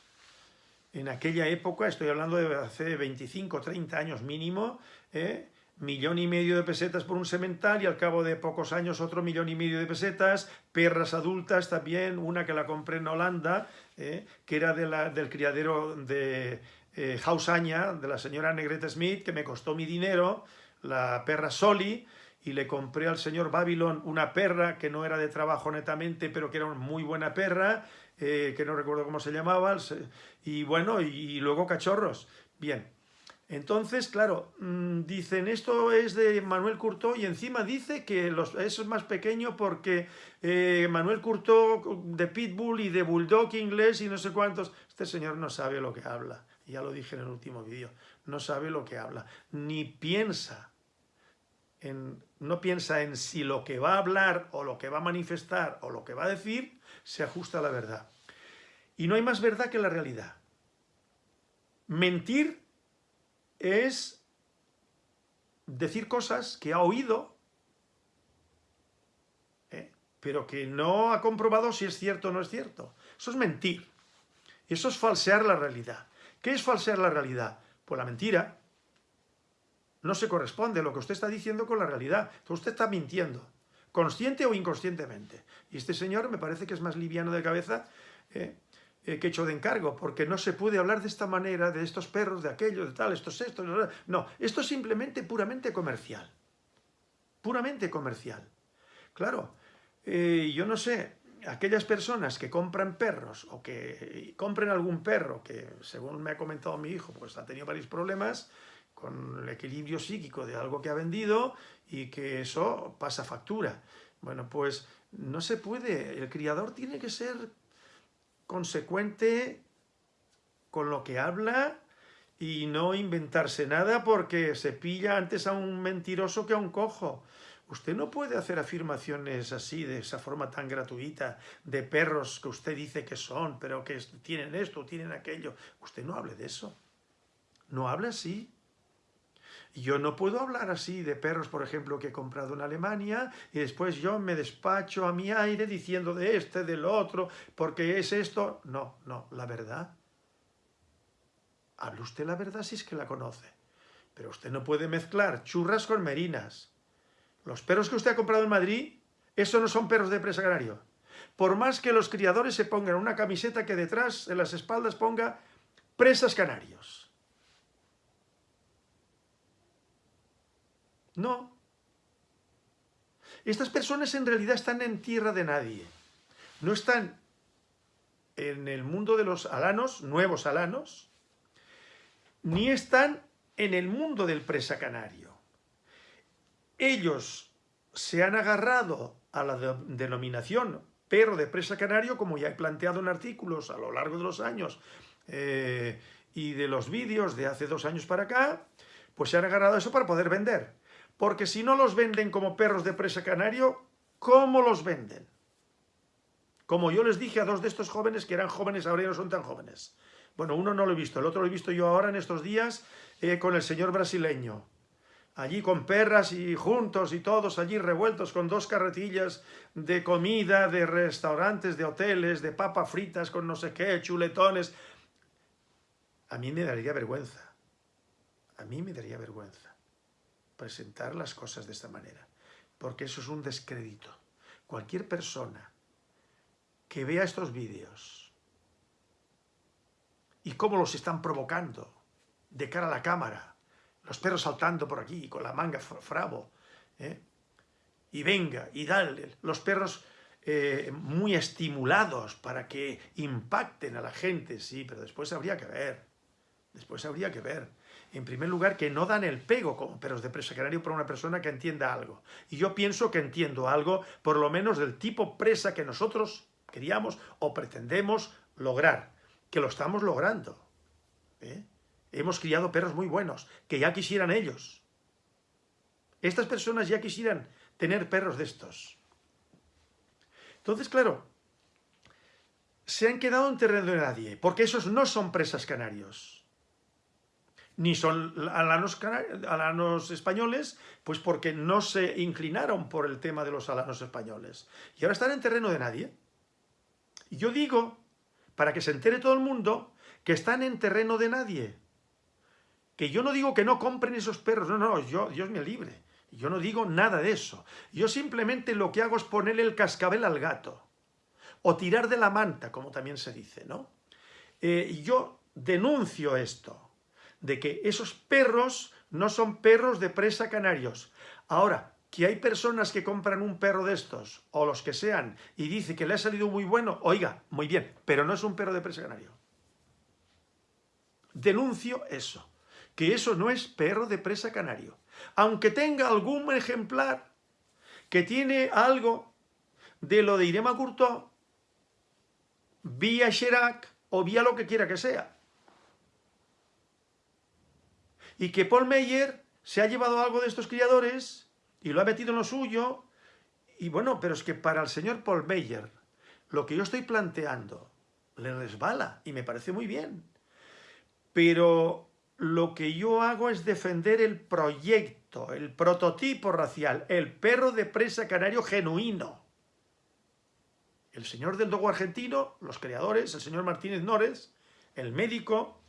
en aquella época, estoy hablando de hace 25, 30 años mínimo, ¿eh? millón y medio de pesetas por un semental y al cabo de pocos años otro millón y medio de pesetas, perras adultas también, una que la compré en Holanda, ¿eh? que era de la, del criadero de eh, Hausaña, de la señora Negrete Smith, que me costó mi dinero, la perra Soli, y le compré al señor Babylon una perra que no era de trabajo netamente, pero que era una muy buena perra, eh, que no recuerdo cómo se llamaba, y bueno, y, luego cachorros. Bien, entonces, claro, mm, dicen, esto es de Manuel Curtó y encima dice que eso es más pequeño porque eh, Manuel Curtó de Pitbull y de Bulldog inglés y no sé cuántos. Este señor no sabe lo que habla, ya lo dije en el último vídeo, no sabe lo que habla, ni piensa en, no piensa en si lo que va a hablar o lo que va a manifestar o lo que va a decir se ajusta a la verdad. Y no hay más verdad que la realidad. Mentir es decir cosas que ha oído, ¿eh? pero que no ha comprobado si es cierto o no es cierto. Eso es mentir. Eso es falsear la realidad. ¿Qué es falsear la realidad? Pues la mentira no se corresponde lo que usted está diciendo con la realidad. Entonces usted está mintiendo, consciente o inconscientemente. Y este señor me parece que es más liviano de cabeza ¿eh? Eh, que hecho de encargo, porque no se puede hablar de esta manera, de estos perros, de aquello, de tal, estos estos. No, esto es simplemente puramente comercial. Puramente comercial. Claro, eh, yo no sé, aquellas personas que compran perros o que compren algún perro que, según me ha comentado mi hijo, pues ha tenido varios problemas con el equilibrio psíquico de algo que ha vendido y que eso pasa factura. Bueno, pues no se puede, el criador tiene que ser consecuente con lo que habla y no inventarse nada porque se pilla antes a un mentiroso que a un cojo. Usted no puede hacer afirmaciones así, de esa forma tan gratuita, de perros que usted dice que son, pero que tienen esto, tienen aquello. Usted no hable de eso. No hable así. Yo no puedo hablar así de perros, por ejemplo, que he comprado en Alemania y después yo me despacho a mi aire diciendo de este, del otro, porque es esto. No, no, la verdad. Hable usted la verdad si es que la conoce. Pero usted no puede mezclar churras con merinas. Los perros que usted ha comprado en Madrid, esos no son perros de presa canario. Por más que los criadores se pongan una camiseta que detrás, en las espaldas, ponga presas canarios. No. Estas personas en realidad están en tierra de nadie. No están en el mundo de los alanos, nuevos alanos, ni están en el mundo del presa canario. Ellos se han agarrado a la denominación perro de presa canario, como ya he planteado en artículos a lo largo de los años eh, y de los vídeos de hace dos años para acá, pues se han agarrado a eso para poder vender. Porque si no los venden como perros de presa canario, ¿cómo los venden? Como yo les dije a dos de estos jóvenes que eran jóvenes, ahora ya no son tan jóvenes. Bueno, uno no lo he visto, el otro lo he visto yo ahora en estos días eh, con el señor brasileño. Allí con perras y juntos y todos allí revueltos con dos carretillas de comida, de restaurantes, de hoteles, de papas fritas con no sé qué, chuletones. A mí me daría vergüenza. A mí me daría vergüenza presentar las cosas de esta manera, porque eso es un descrédito. Cualquier persona que vea estos vídeos y cómo los están provocando de cara a la cámara, los perros saltando por aquí con la manga fravo, ¿eh? y venga, y dale, los perros eh, muy estimulados para que impacten a la gente, sí, pero después habría que ver, después habría que ver en primer lugar, que no dan el pego como perros de presa canario para una persona que entienda algo. Y yo pienso que entiendo algo, por lo menos del tipo presa que nosotros queríamos o pretendemos lograr, que lo estamos logrando. ¿eh? Hemos criado perros muy buenos, que ya quisieran ellos. Estas personas ya quisieran tener perros de estos. Entonces, claro, se han quedado en terreno de nadie, porque esos no son presas canarios ni son alanos, españoles, pues porque no se inclinaron por el tema de los alanos españoles. Y ahora están en terreno de nadie. Y yo digo, para que se entere todo el mundo, que están en terreno de nadie. Que yo no digo que no compren esos perros, no, no, yo, Dios me libre. Yo no digo nada de eso. Yo simplemente lo que hago es ponerle el cascabel al gato. O tirar de la manta, como también se dice, ¿no? Eh, yo denuncio esto de que esos perros no son perros de presa canarios. Ahora, que hay personas que compran un perro de estos, o los que sean, y dice que le ha salido muy bueno, oiga, muy bien, pero no es un perro de presa canario. Denuncio eso, que eso no es perro de presa canario. Aunque tenga algún ejemplar que tiene algo de lo de Irema Courtois, vía Chirac o vía lo que quiera que sea y que Paul Meyer se ha llevado algo de estos criadores y lo ha metido en lo suyo, y bueno, pero es que para el señor Paul Meyer, lo que yo estoy planteando le resbala, y me parece muy bien. Pero lo que yo hago es defender el proyecto, el prototipo racial, el perro de presa canario genuino. El señor del dogo argentino, los creadores, el señor Martínez Nores, el médico,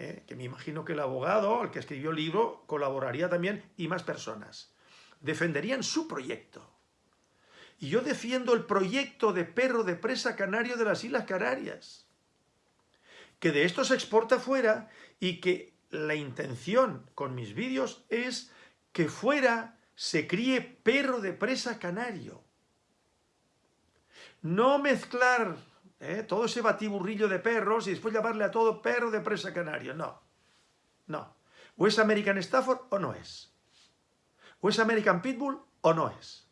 eh, que me imagino que el abogado, el que escribió el libro, colaboraría también, y más personas. Defenderían su proyecto. Y yo defiendo el proyecto de perro de presa canario de las Islas Canarias que de esto se exporta fuera y que la intención con mis vídeos es que fuera se críe perro de presa canario. No mezclar ¿eh? todo ese batiburrillo de perros y después llamarle a todo perro de presa canario. No, no. O es American Stafford o no es. O es American Pitbull o no es.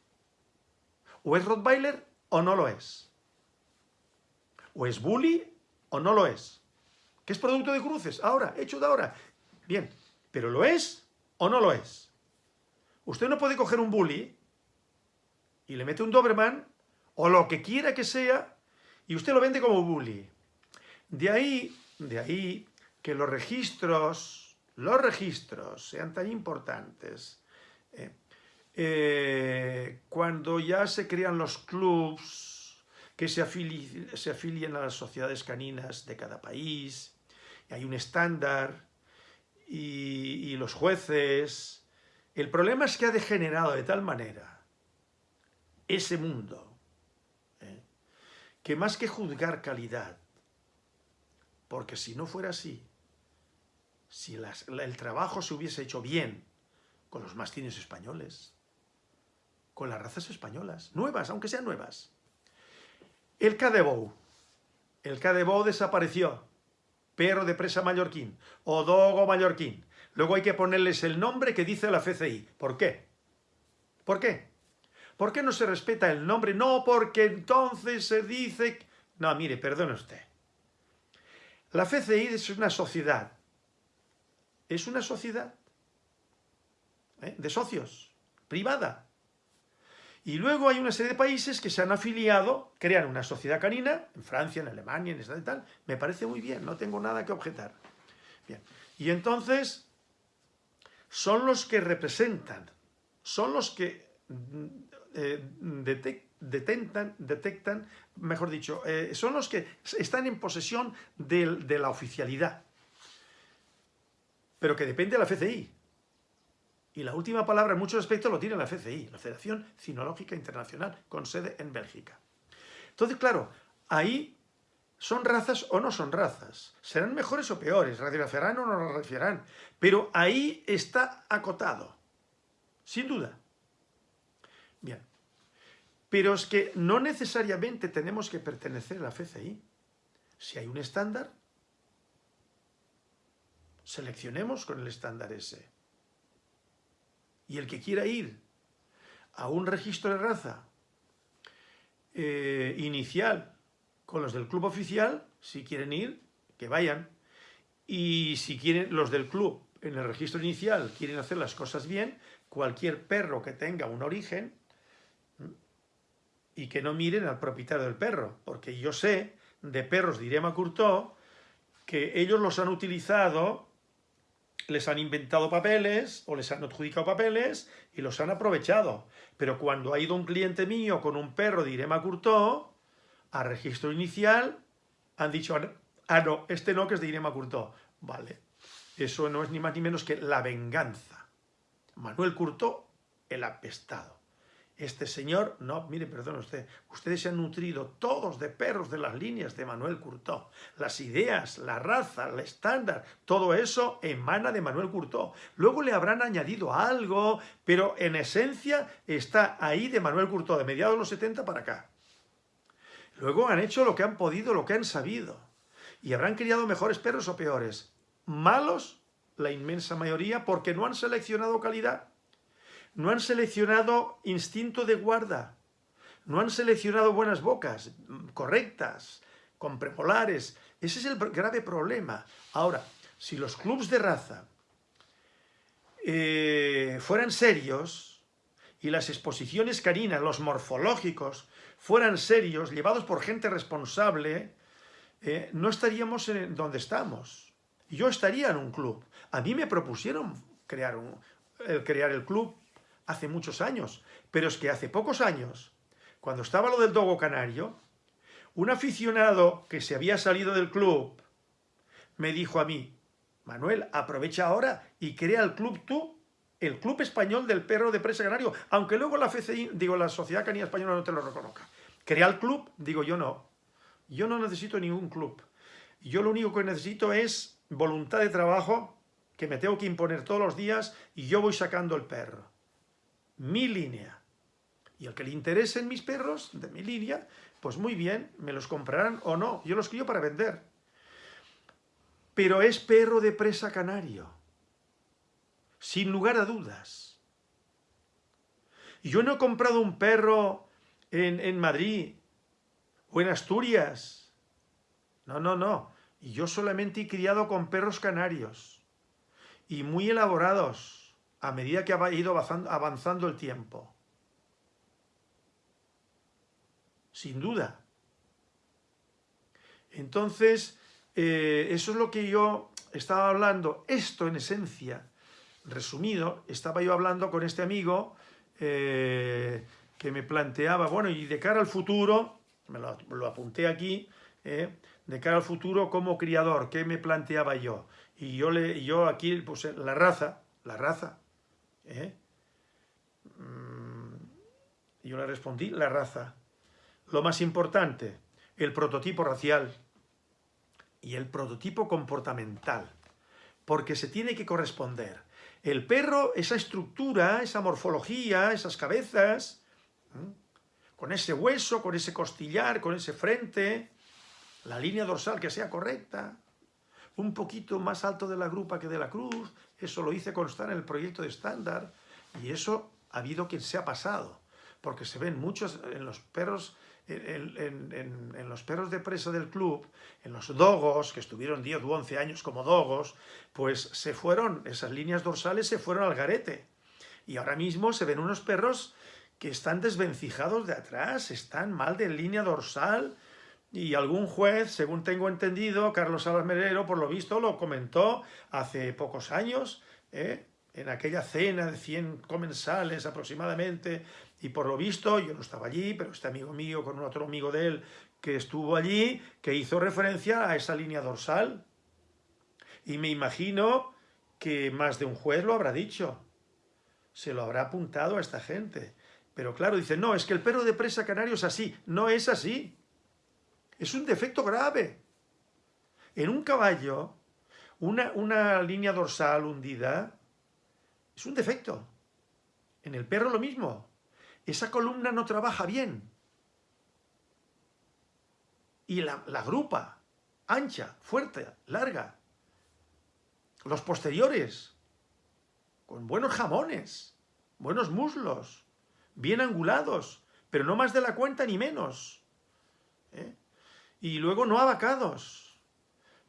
O es Rottweiler o no lo es. O es Bully o no lo es que es producto de cruces, ahora, hecho de ahora. Bien, pero ¿lo es o no lo es? Usted no puede coger un bully y le mete un Doberman o lo que quiera que sea y usted lo vende como bully. De ahí, de ahí que los registros, los registros sean tan importantes. ¿eh? Eh, cuando ya se crean los clubs que se, se afilien a las sociedades caninas de cada país, hay un estándar y, los jueces... El problema es que ha degenerado de tal manera ese mundo. Que más que juzgar calidad, porque si no fuera así, si el trabajo se hubiese hecho bien con los mastines españoles, con las razas españolas, nuevas, aunque sean nuevas. El Cadebou, el Cadebou desapareció, perro de presa mallorquín o dogo mallorquín. Luego hay que ponerles el nombre que dice la FCI. ¿Por qué? ¿Por qué? ¿Por qué no se respeta el nombre? No, porque entonces se dice... No, mire, perdone usted. La FCI es una sociedad. Es una sociedad ¿eh? de socios, privada. Y luego hay una serie de países que se han afiliado, crean una sociedad canina, en Francia, en Alemania, en esta y tal. Me parece muy bien, no tengo nada que objetar. Bien. Y entonces son los que representan, son los que eh, detectan, detectan, mejor dicho, eh, son los que están en posesión de la oficialidad, pero que depende de la FCI. Y la última palabra en muchos aspectos lo tiene la FCI, la Federación Cinológica Internacional, con sede en Bélgica. Entonces, claro, ahí son razas o no son razas. Serán mejores o peores, radiografiarán o no radiografiarán. Pero ahí está acotado, sin duda. Bien. Pero es que no necesariamente tenemos que pertenecer a la FCI. Si hay un estándar, seleccionemos con el estándar ese. Y el que quiera ir a un registro de raza eh, inicial con los del club oficial, si quieren ir, que vayan. Y si quieren los del club en el registro inicial quieren hacer las cosas bien, cualquier perro que tenga un origen y que no miren al propietario del perro, porque yo sé de perros de Irema Curtó que ellos los han utilizado les han inventado papeles o les han adjudicado papeles y los han aprovechado. Pero cuando ha ido un cliente mío con un perro de Irema Curtó, a registro inicial, han dicho, ah no, este no que es de Irema Curtó. Vale, eso no es ni más ni menos que la venganza. Manuel Curtó, el apestado. Este señor, no, mire, perdón usted, ustedes se han nutrido todos de perros de las líneas de Manuel Curtó. Las ideas, la raza, el estándar, todo eso emana de Manuel Curtó. Luego le habrán añadido algo, pero en esencia está ahí de Manuel Curtó, de mediados de los 70 para acá. Luego han hecho lo que han podido, lo que han sabido. Y habrán criado mejores perros o peores. Malos, la inmensa mayoría, porque no han seleccionado calidad no han seleccionado instinto de guarda, no han seleccionado buenas bocas, correctas, con premolares. Ese es el grave problema. Ahora, si los clubs de raza eh, fueran serios, y las exposiciones caninas, los morfológicos, fueran serios, llevados por gente responsable, eh, no estaríamos en donde estamos. Yo estaría en un club. A mí me propusieron crear, crear el club hace muchos años, pero es que hace pocos años, cuando estaba lo del Dogo Canario, un aficionado que se había salido del club me dijo a mí, Manuel, aprovecha ahora y crea el club tú, el Club Español del Perro de Presa Canario, aunque luego la FCI, digo, la Sociedad Canina Española no te lo reconozca. Crea el club, digo yo no. Yo no necesito ningún club. Yo lo único que necesito es voluntad de trabajo que me tengo que imponer todos los días y yo voy sacando el perro. Mi línea. Y el que le interesen mis perros de mi línea, pues muy bien, me los comprarán o no. Yo los crío para vender pero es perro de presa canario, sin lugar a dudas. Yo no he comprado un perro en, en Madrid o en Asturias. No, no, no. Y yo solamente he criado con perros canarios y muy elaborados a medida que ha ido avanzando el tiempo. Sin duda. Entonces, eh, eso es lo que yo estaba hablando, esto en esencia, resumido, estaba yo hablando con este amigo eh, que me planteaba, bueno, y de cara al futuro, me lo, apunté aquí, eh, de cara al futuro como criador, ¿qué me planteaba yo? Y yo, le, yo aquí puse la raza, la raza, mm, yo le respondí, la raza. Lo más importante, el prototipo racial, y el prototipo comportamental, porque se tiene que corresponder. El perro, esa estructura, esa morfología, esas cabezas, con ese hueso, con ese costillar, con ese frente, la línea dorsal que sea correcta, un poquito más alto de la grupa que de la cruz, eso lo hice constar en el proyecto de estándar, y eso ha habido quien se ha pasado, porque se ven muchos en los perros en, los perros de presa del club, en los dogos, que estuvieron 10 u 11 años como dogos, pues se fueron, esas líneas dorsales se fueron al garete. Y ahora mismo se ven unos perros que están desvencijados de atrás, están mal de línea dorsal, y algún juez, según tengo entendido, Carlos Salas Merero, por lo visto, lo comentó hace pocos años, ¿eh? en aquella cena de 100 comensales aproximadamente, y por lo visto, yo no estaba allí, pero este amigo mío con otro amigo de él que estuvo allí, que hizo referencia a esa línea dorsal. Y me imagino que más de un juez lo habrá dicho. Se lo habrá apuntado a esta gente. Pero claro, dice, no, es que el perro de presa canario es así. No es así. Es un defecto grave. En un caballo, una, una línea dorsal hundida es un defecto. En el perro lo mismo esa columna no trabaja bien. Y la, grupa, ancha, fuerte, larga. Los posteriores, con buenos jamones, buenos muslos, bien angulados, pero no más de la cuenta ni menos. ¿eh? Y luego no abacados.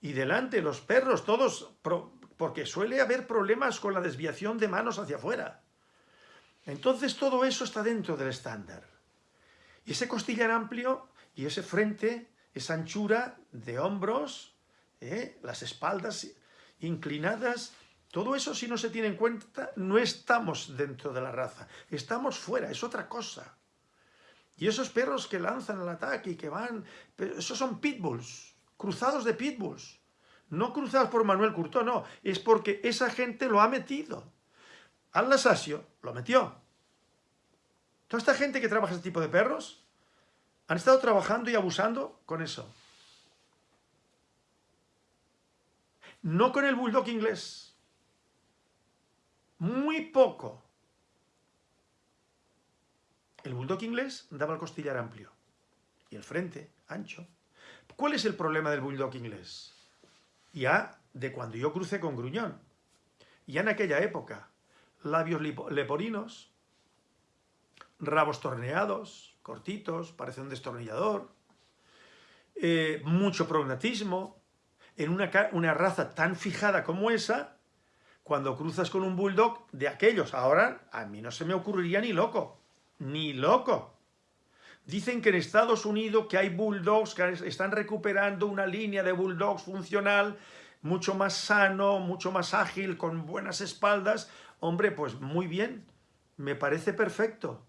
Y delante los perros, todos, porque suele haber problemas con la desviación de manos hacia afuera. Entonces todo eso está dentro del estándar. Y ese costillar amplio y ese frente, esa anchura de hombros, ¿eh? las espaldas inclinadas, todo eso si no se tiene en cuenta, no estamos dentro de la raza, estamos fuera, es otra cosa. Y esos perros que lanzan el ataque y que van, esos son pitbulls, cruzados de pitbulls. No cruzados por Manuel Curto, no, es porque esa gente lo ha metido. Al Lasasio lo metió. Toda esta gente que trabaja este tipo de perros han estado trabajando y abusando con eso. No con el bulldog inglés. Muy poco. El bulldog inglés daba el costillar amplio y el frente ancho. ¿Cuál es el problema del bulldog inglés? Ya de cuando yo crucé con Gruñón. Ya en aquella época, labios leporinos, rabos torneados, cortitos, parece un destornillador, eh, mucho prognatismo, en una, una raza tan fijada como esa, cuando cruzas con un bulldog de aquellos. Ahora a mí no se me ocurriría ni loco, ni loco. Dicen que en Estados Unidos que hay bulldogs que están recuperando una línea de bulldogs funcional mucho más sano, mucho más ágil, con buenas espaldas. Hombre, pues muy bien, me parece perfecto.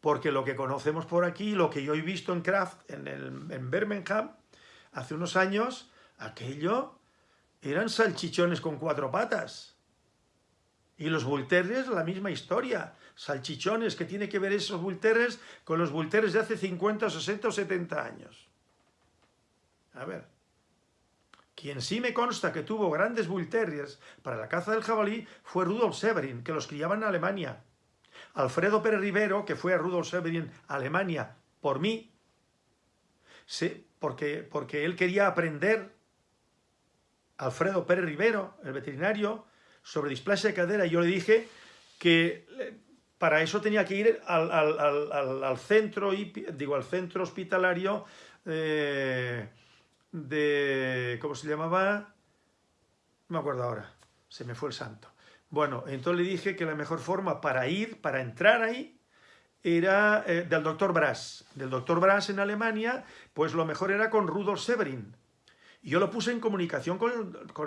Porque lo que conocemos por aquí, lo que yo he visto en Kraft, en, el, en Birmingham, hace unos años, aquello eran salchichones con cuatro patas. Y los Bull la misma historia. Salchichones, que tiene que ver esos Bull con los Bull de hace 50, 60 o 70 años. A ver. Quien sí me consta que tuvo grandes Bull para la caza del jabalí fue Rudolf Severin, que los criaba en Alemania. Alfredo Pérez Rivero, que fue a Rudolf Severin, Alemania, por mí, sí, porque, porque él quería aprender, Alfredo Pérez Rivero, el veterinario, sobre displasia de cadera, y yo le dije que para eso tenía que ir al, centro, digo, al centro hospitalario eh, de, ¿cómo se llamaba? No me acuerdo ahora, se me fue el santo. Bueno, entonces le dije que la mejor forma para ir, para entrar ahí, era eh, del doctor Brass. Del doctor Brass en Alemania, pues lo mejor era con Rudolf Severin. Yo lo puse en comunicación con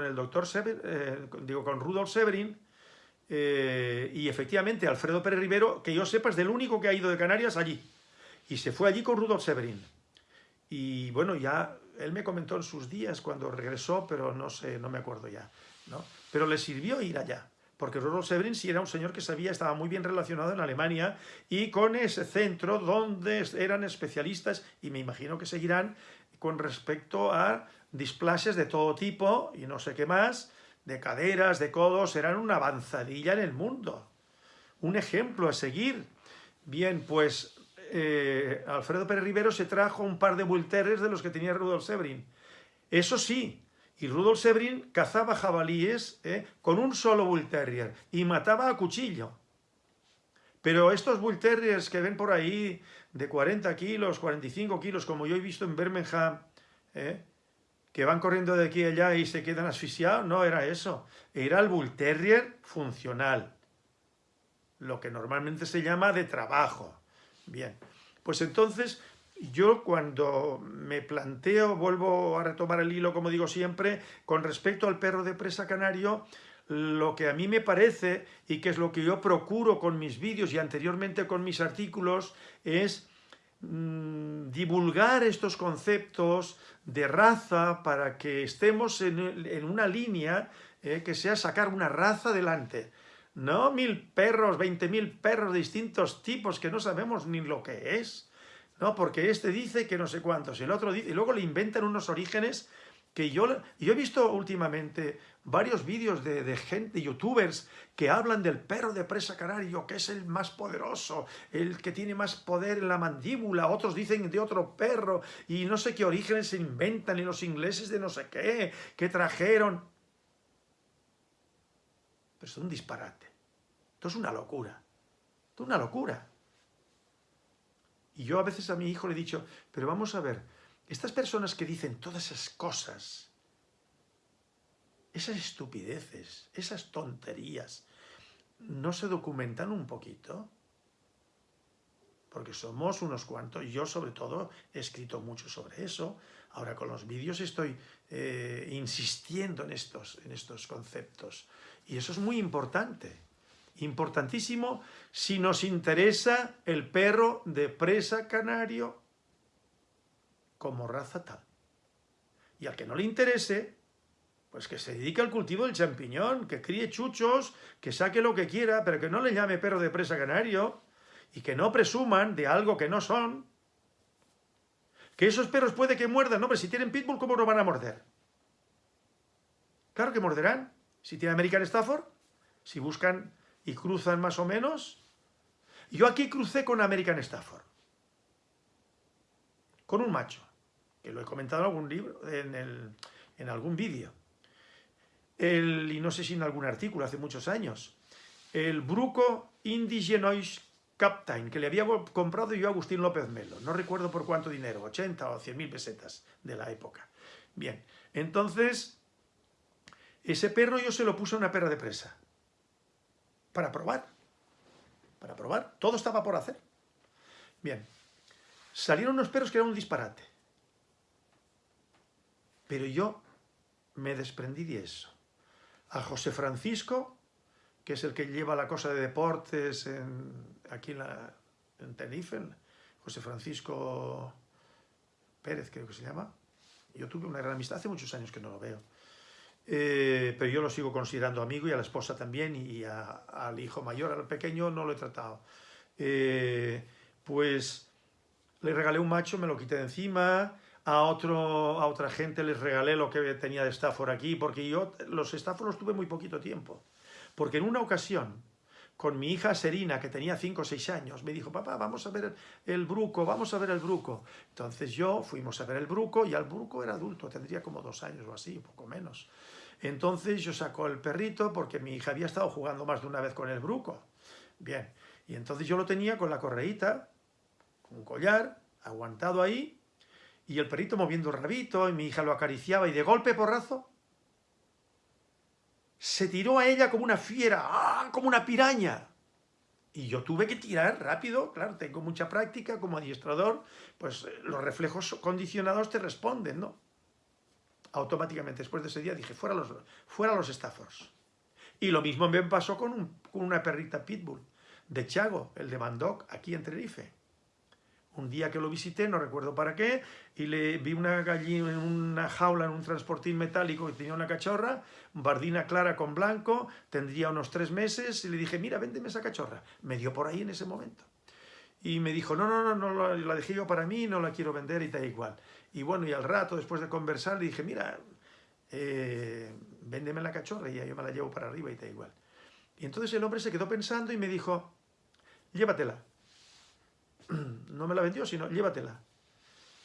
el, doctor eh, digo, con Rudolf Severin, eh, y efectivamente Alfredo Pérez Rivero, que yo sepa, es del único que ha ido de Canarias allí. Y se fue allí con Rudolf Severin. Y bueno, ya él me comentó en sus días cuando regresó, pero no sé, no me acuerdo ya. ¿no? Pero le sirvió ir allá porque Rudolf Severin sí era un señor que sabía, estaba muy bien relacionado en Alemania y con ese centro donde eran especialistas, y me imagino que seguirán, con respecto a displasias de todo tipo y no sé qué más, de caderas, de codos, eran una avanzadilla en el mundo. Un ejemplo a seguir. Bien, pues eh, Alfredo Pérez Rivero se trajo un par de bulteres de los que tenía Rudolf Severin. Eso sí, y Rudolf Severin cazaba jabalíes eh, con un solo Bull Terrier y mataba a cuchillo. Pero estos Bull Terriers que ven por ahí de 40 kilos, 45 kilos, como yo he visto en Birmingham, eh, que van corriendo de aquí a allá y se quedan asfixiados, no era eso. Era el Bull Terrier funcional, lo que normalmente se llama de trabajo. Bien, pues entonces yo cuando me planteo, vuelvo a retomar el hilo como digo siempre, con respecto al perro de presa canario, lo que a mí me parece y que es lo que yo procuro con mis vídeos y anteriormente con mis artículos es mm, divulgar estos conceptos de raza para que estemos en, una línea eh, que sea sacar una raza adelante. No mil perros, veinte mil perros de distintos tipos que no sabemos ni lo que es. No, porque este dice que no sé cuántos, y el otro dice, y luego le inventan unos orígenes que yo, yo he visto últimamente varios vídeos de, de, gente, youtubers, que hablan del perro de presa canario, que es el más poderoso, el que tiene más poder en la mandíbula, otros dicen de otro perro, y no sé qué orígenes se inventan, y los ingleses de no sé qué, que trajeron. Pero es un disparate. Esto es una locura. Esto es una locura. Y yo a veces a mi hijo le he dicho, pero vamos a ver, estas personas que dicen todas esas cosas, esas estupideces, esas tonterías, ¿no se documentan un poquito? Porque somos unos cuantos, yo sobre todo he escrito mucho sobre eso, ahora con los vídeos estoy eh, insistiendo en estos, en estos conceptos. Y eso es muy importante importantísimo si nos interesa el perro de presa canario como raza tal. Y al que no le interese, pues que se dedique al cultivo del champiñón, que críe chuchos, que saque lo que quiera, pero que no le llame perro de presa canario y que no presuman de algo que no son. Que esos perros puede que muerdan, no, pero si tienen pitbull, ¿cómo no van a morder? Claro que morderán. Si tiene American Stafford, si buscan y cruzan más o menos. Yo aquí crucé con American Stafford, con un macho, que lo he comentado en algún libro, en, algún vídeo, y no sé si en algún artículo, hace muchos años, el Bruco Indigenois Captain, que le había comprado yo a Agustín López Melo, no recuerdo por cuánto dinero, 80 o 100 mil pesetas de la época. Bien, entonces Ese perro yo se lo puse a una perra de presa. Para probar. Para probar. Todo estaba por hacer. Bien. Salieron unos perros que eran un disparate. Pero yo me desprendí de eso. A José Francisco, que es el que lleva la cosa de deportes aquí en, la, en Tenerife, José Francisco Pérez creo que se llama. Yo tuve una gran amistad, hace muchos años que no lo veo. Eh, pero yo lo sigo considerando amigo y a la esposa también y al hijo mayor, al pequeño no lo he tratado. Eh, pues le regalé un macho, me lo quité de encima, a, otro, a otra gente les regalé lo que tenía de Stafford aquí, porque yo los Stafford los tuve muy poquito tiempo. Porque en una ocasión, con mi hija Serina, que tenía 5 o 6 años, me dijo, papá, vamos a ver el bruco, vamos a ver el bruco. Entonces yo fuimos a ver el bruco, y el bruco era adulto, tendría como dos años o así, poco menos. Entonces yo saco el perrito, porque mi hija había estado jugando más de una vez con el bruco. Bien, y entonces yo lo tenía con la correíta, un collar, aguantado ahí, y el perrito moviendo el rabito, y mi hija lo acariciaba, y de golpe porrazo, se tiró a ella como una fiera, ¡ah! como una piraña. Y yo tuve que tirar rápido, claro, tengo mucha práctica como adiestrador, pues eh, los reflejos condicionados te responden, ¿no? Automáticamente, después de ese día, dije, fuera los, fuera los Staffords. Y lo mismo me pasó con, con una perrita pitbull, de Chago, el de Mandoc, aquí en Tenerife un día que lo visité, no recuerdo para qué, y le vi una gallina en una jaula, en un transportín metálico que tenía una cachorra, bardina clara con blanco, tendría unos tres meses, y le dije, mira, véndeme esa cachorra. Me dio por ahí en ese momento. Y me dijo, no, no, no, no la dejé yo para mí, no la quiero vender y da igual. Y bueno, y al rato, después de conversar, le dije, mira, eh, véndeme la cachorra y yo me la llevo para arriba y da igual. Y entonces el hombre se quedó pensando y me dijo, llévatela no me la vendió, sino llévatela.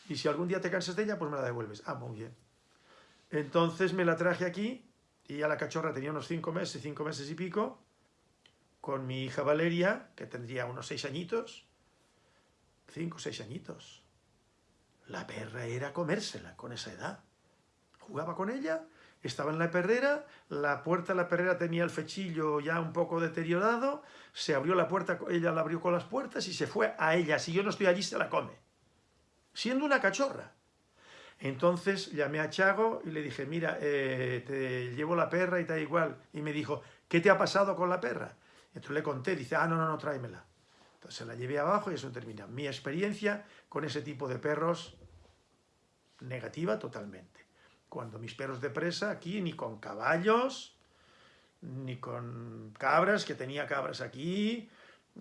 Y si algún día te cansas de ella, pues me la devuelves. Ah, muy bien. Entonces me la traje aquí, y ya la cachorra tenía unos cinco meses, cinco meses y pico, con mi hija Valeria, que tendría unos seis añitos, cinco o seis añitos. La perra era comérsela con esa edad. Jugaba con ella estaba en la perrera, la puerta de la perrera tenía el fechillo ya un poco deteriorado, se abrió la puerta, ella la abrió con las puertas y se fue a ella. Si yo no estoy allí, se la come. Siendo una cachorra. Entonces llamé a Chago y le dije, mira, eh, te llevo la perra y da igual. Y me dijo, ¿qué te ha pasado con la perra? Entonces le conté, dice, ah, no, no, no, tráemela. Entonces la llevé abajo y eso termina. Mi experiencia con ese tipo de perros, negativa totalmente cuando mis perros de presa aquí, ni con caballos, ni con cabras, que tenía cabras aquí,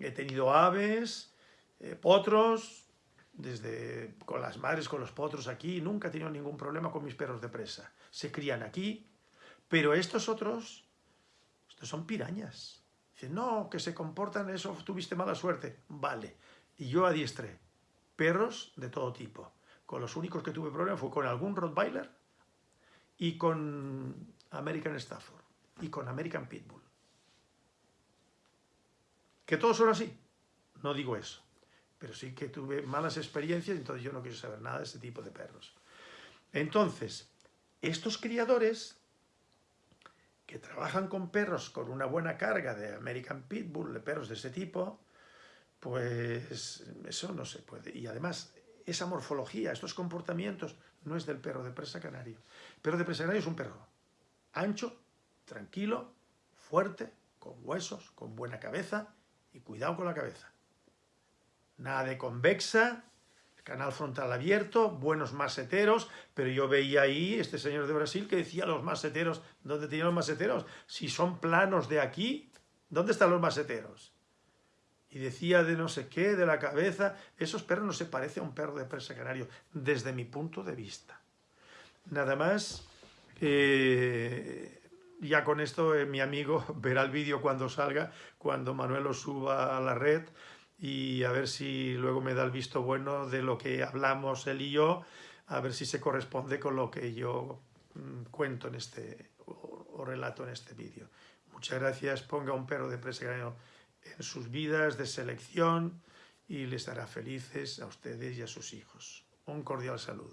he tenido aves, eh, potros, desde con las madres, con los potros aquí, nunca he tenido ningún problema con mis perros de presa. Se crían aquí, pero estos otros, estos son pirañas. Dicen, no, que se comportan, eso tuviste mala suerte. Vale, y yo adiestré perros de todo tipo. Con los únicos que tuve problema fue con algún Rottweiler, y con American Stafford y con American Pitbull. ¿Que todos son así? No digo eso. Pero sí que tuve malas experiencias, entonces yo no quiero saber nada de ese tipo de perros. Entonces, estos criadores que trabajan con perros con una buena carga de American Pitbull, de perros de ese tipo, pues eso no se puede. Y además, esa morfología, estos comportamientos, no es del perro de presa canario. El perro de presa canario es un perro ancho, tranquilo, fuerte, con huesos, con buena cabeza y cuidado con la cabeza. Nada de convexa, canal frontal abierto, buenos maseteros, pero yo veía ahí este señor de Brasil que decía los maseteros, ¿dónde tenían los maseteros? Si son planos de aquí, ¿dónde están los maseteros? Y decía de no sé qué, de la cabeza. Esos perros no se parecen a un perro de presa canario, desde mi punto de vista. Nada más, eh, ya con esto eh, mi amigo verá el vídeo cuando salga, cuando Manuel lo suba a la red y a ver si luego me da el visto bueno de lo que hablamos él y yo, a ver si se corresponde con lo que yo mm, cuento en este, o, o relato en este vídeo. Muchas gracias, ponga un perro de presa canario en sus vidas de selección y les hará felices a ustedes y a sus hijos. Un cordial saludo.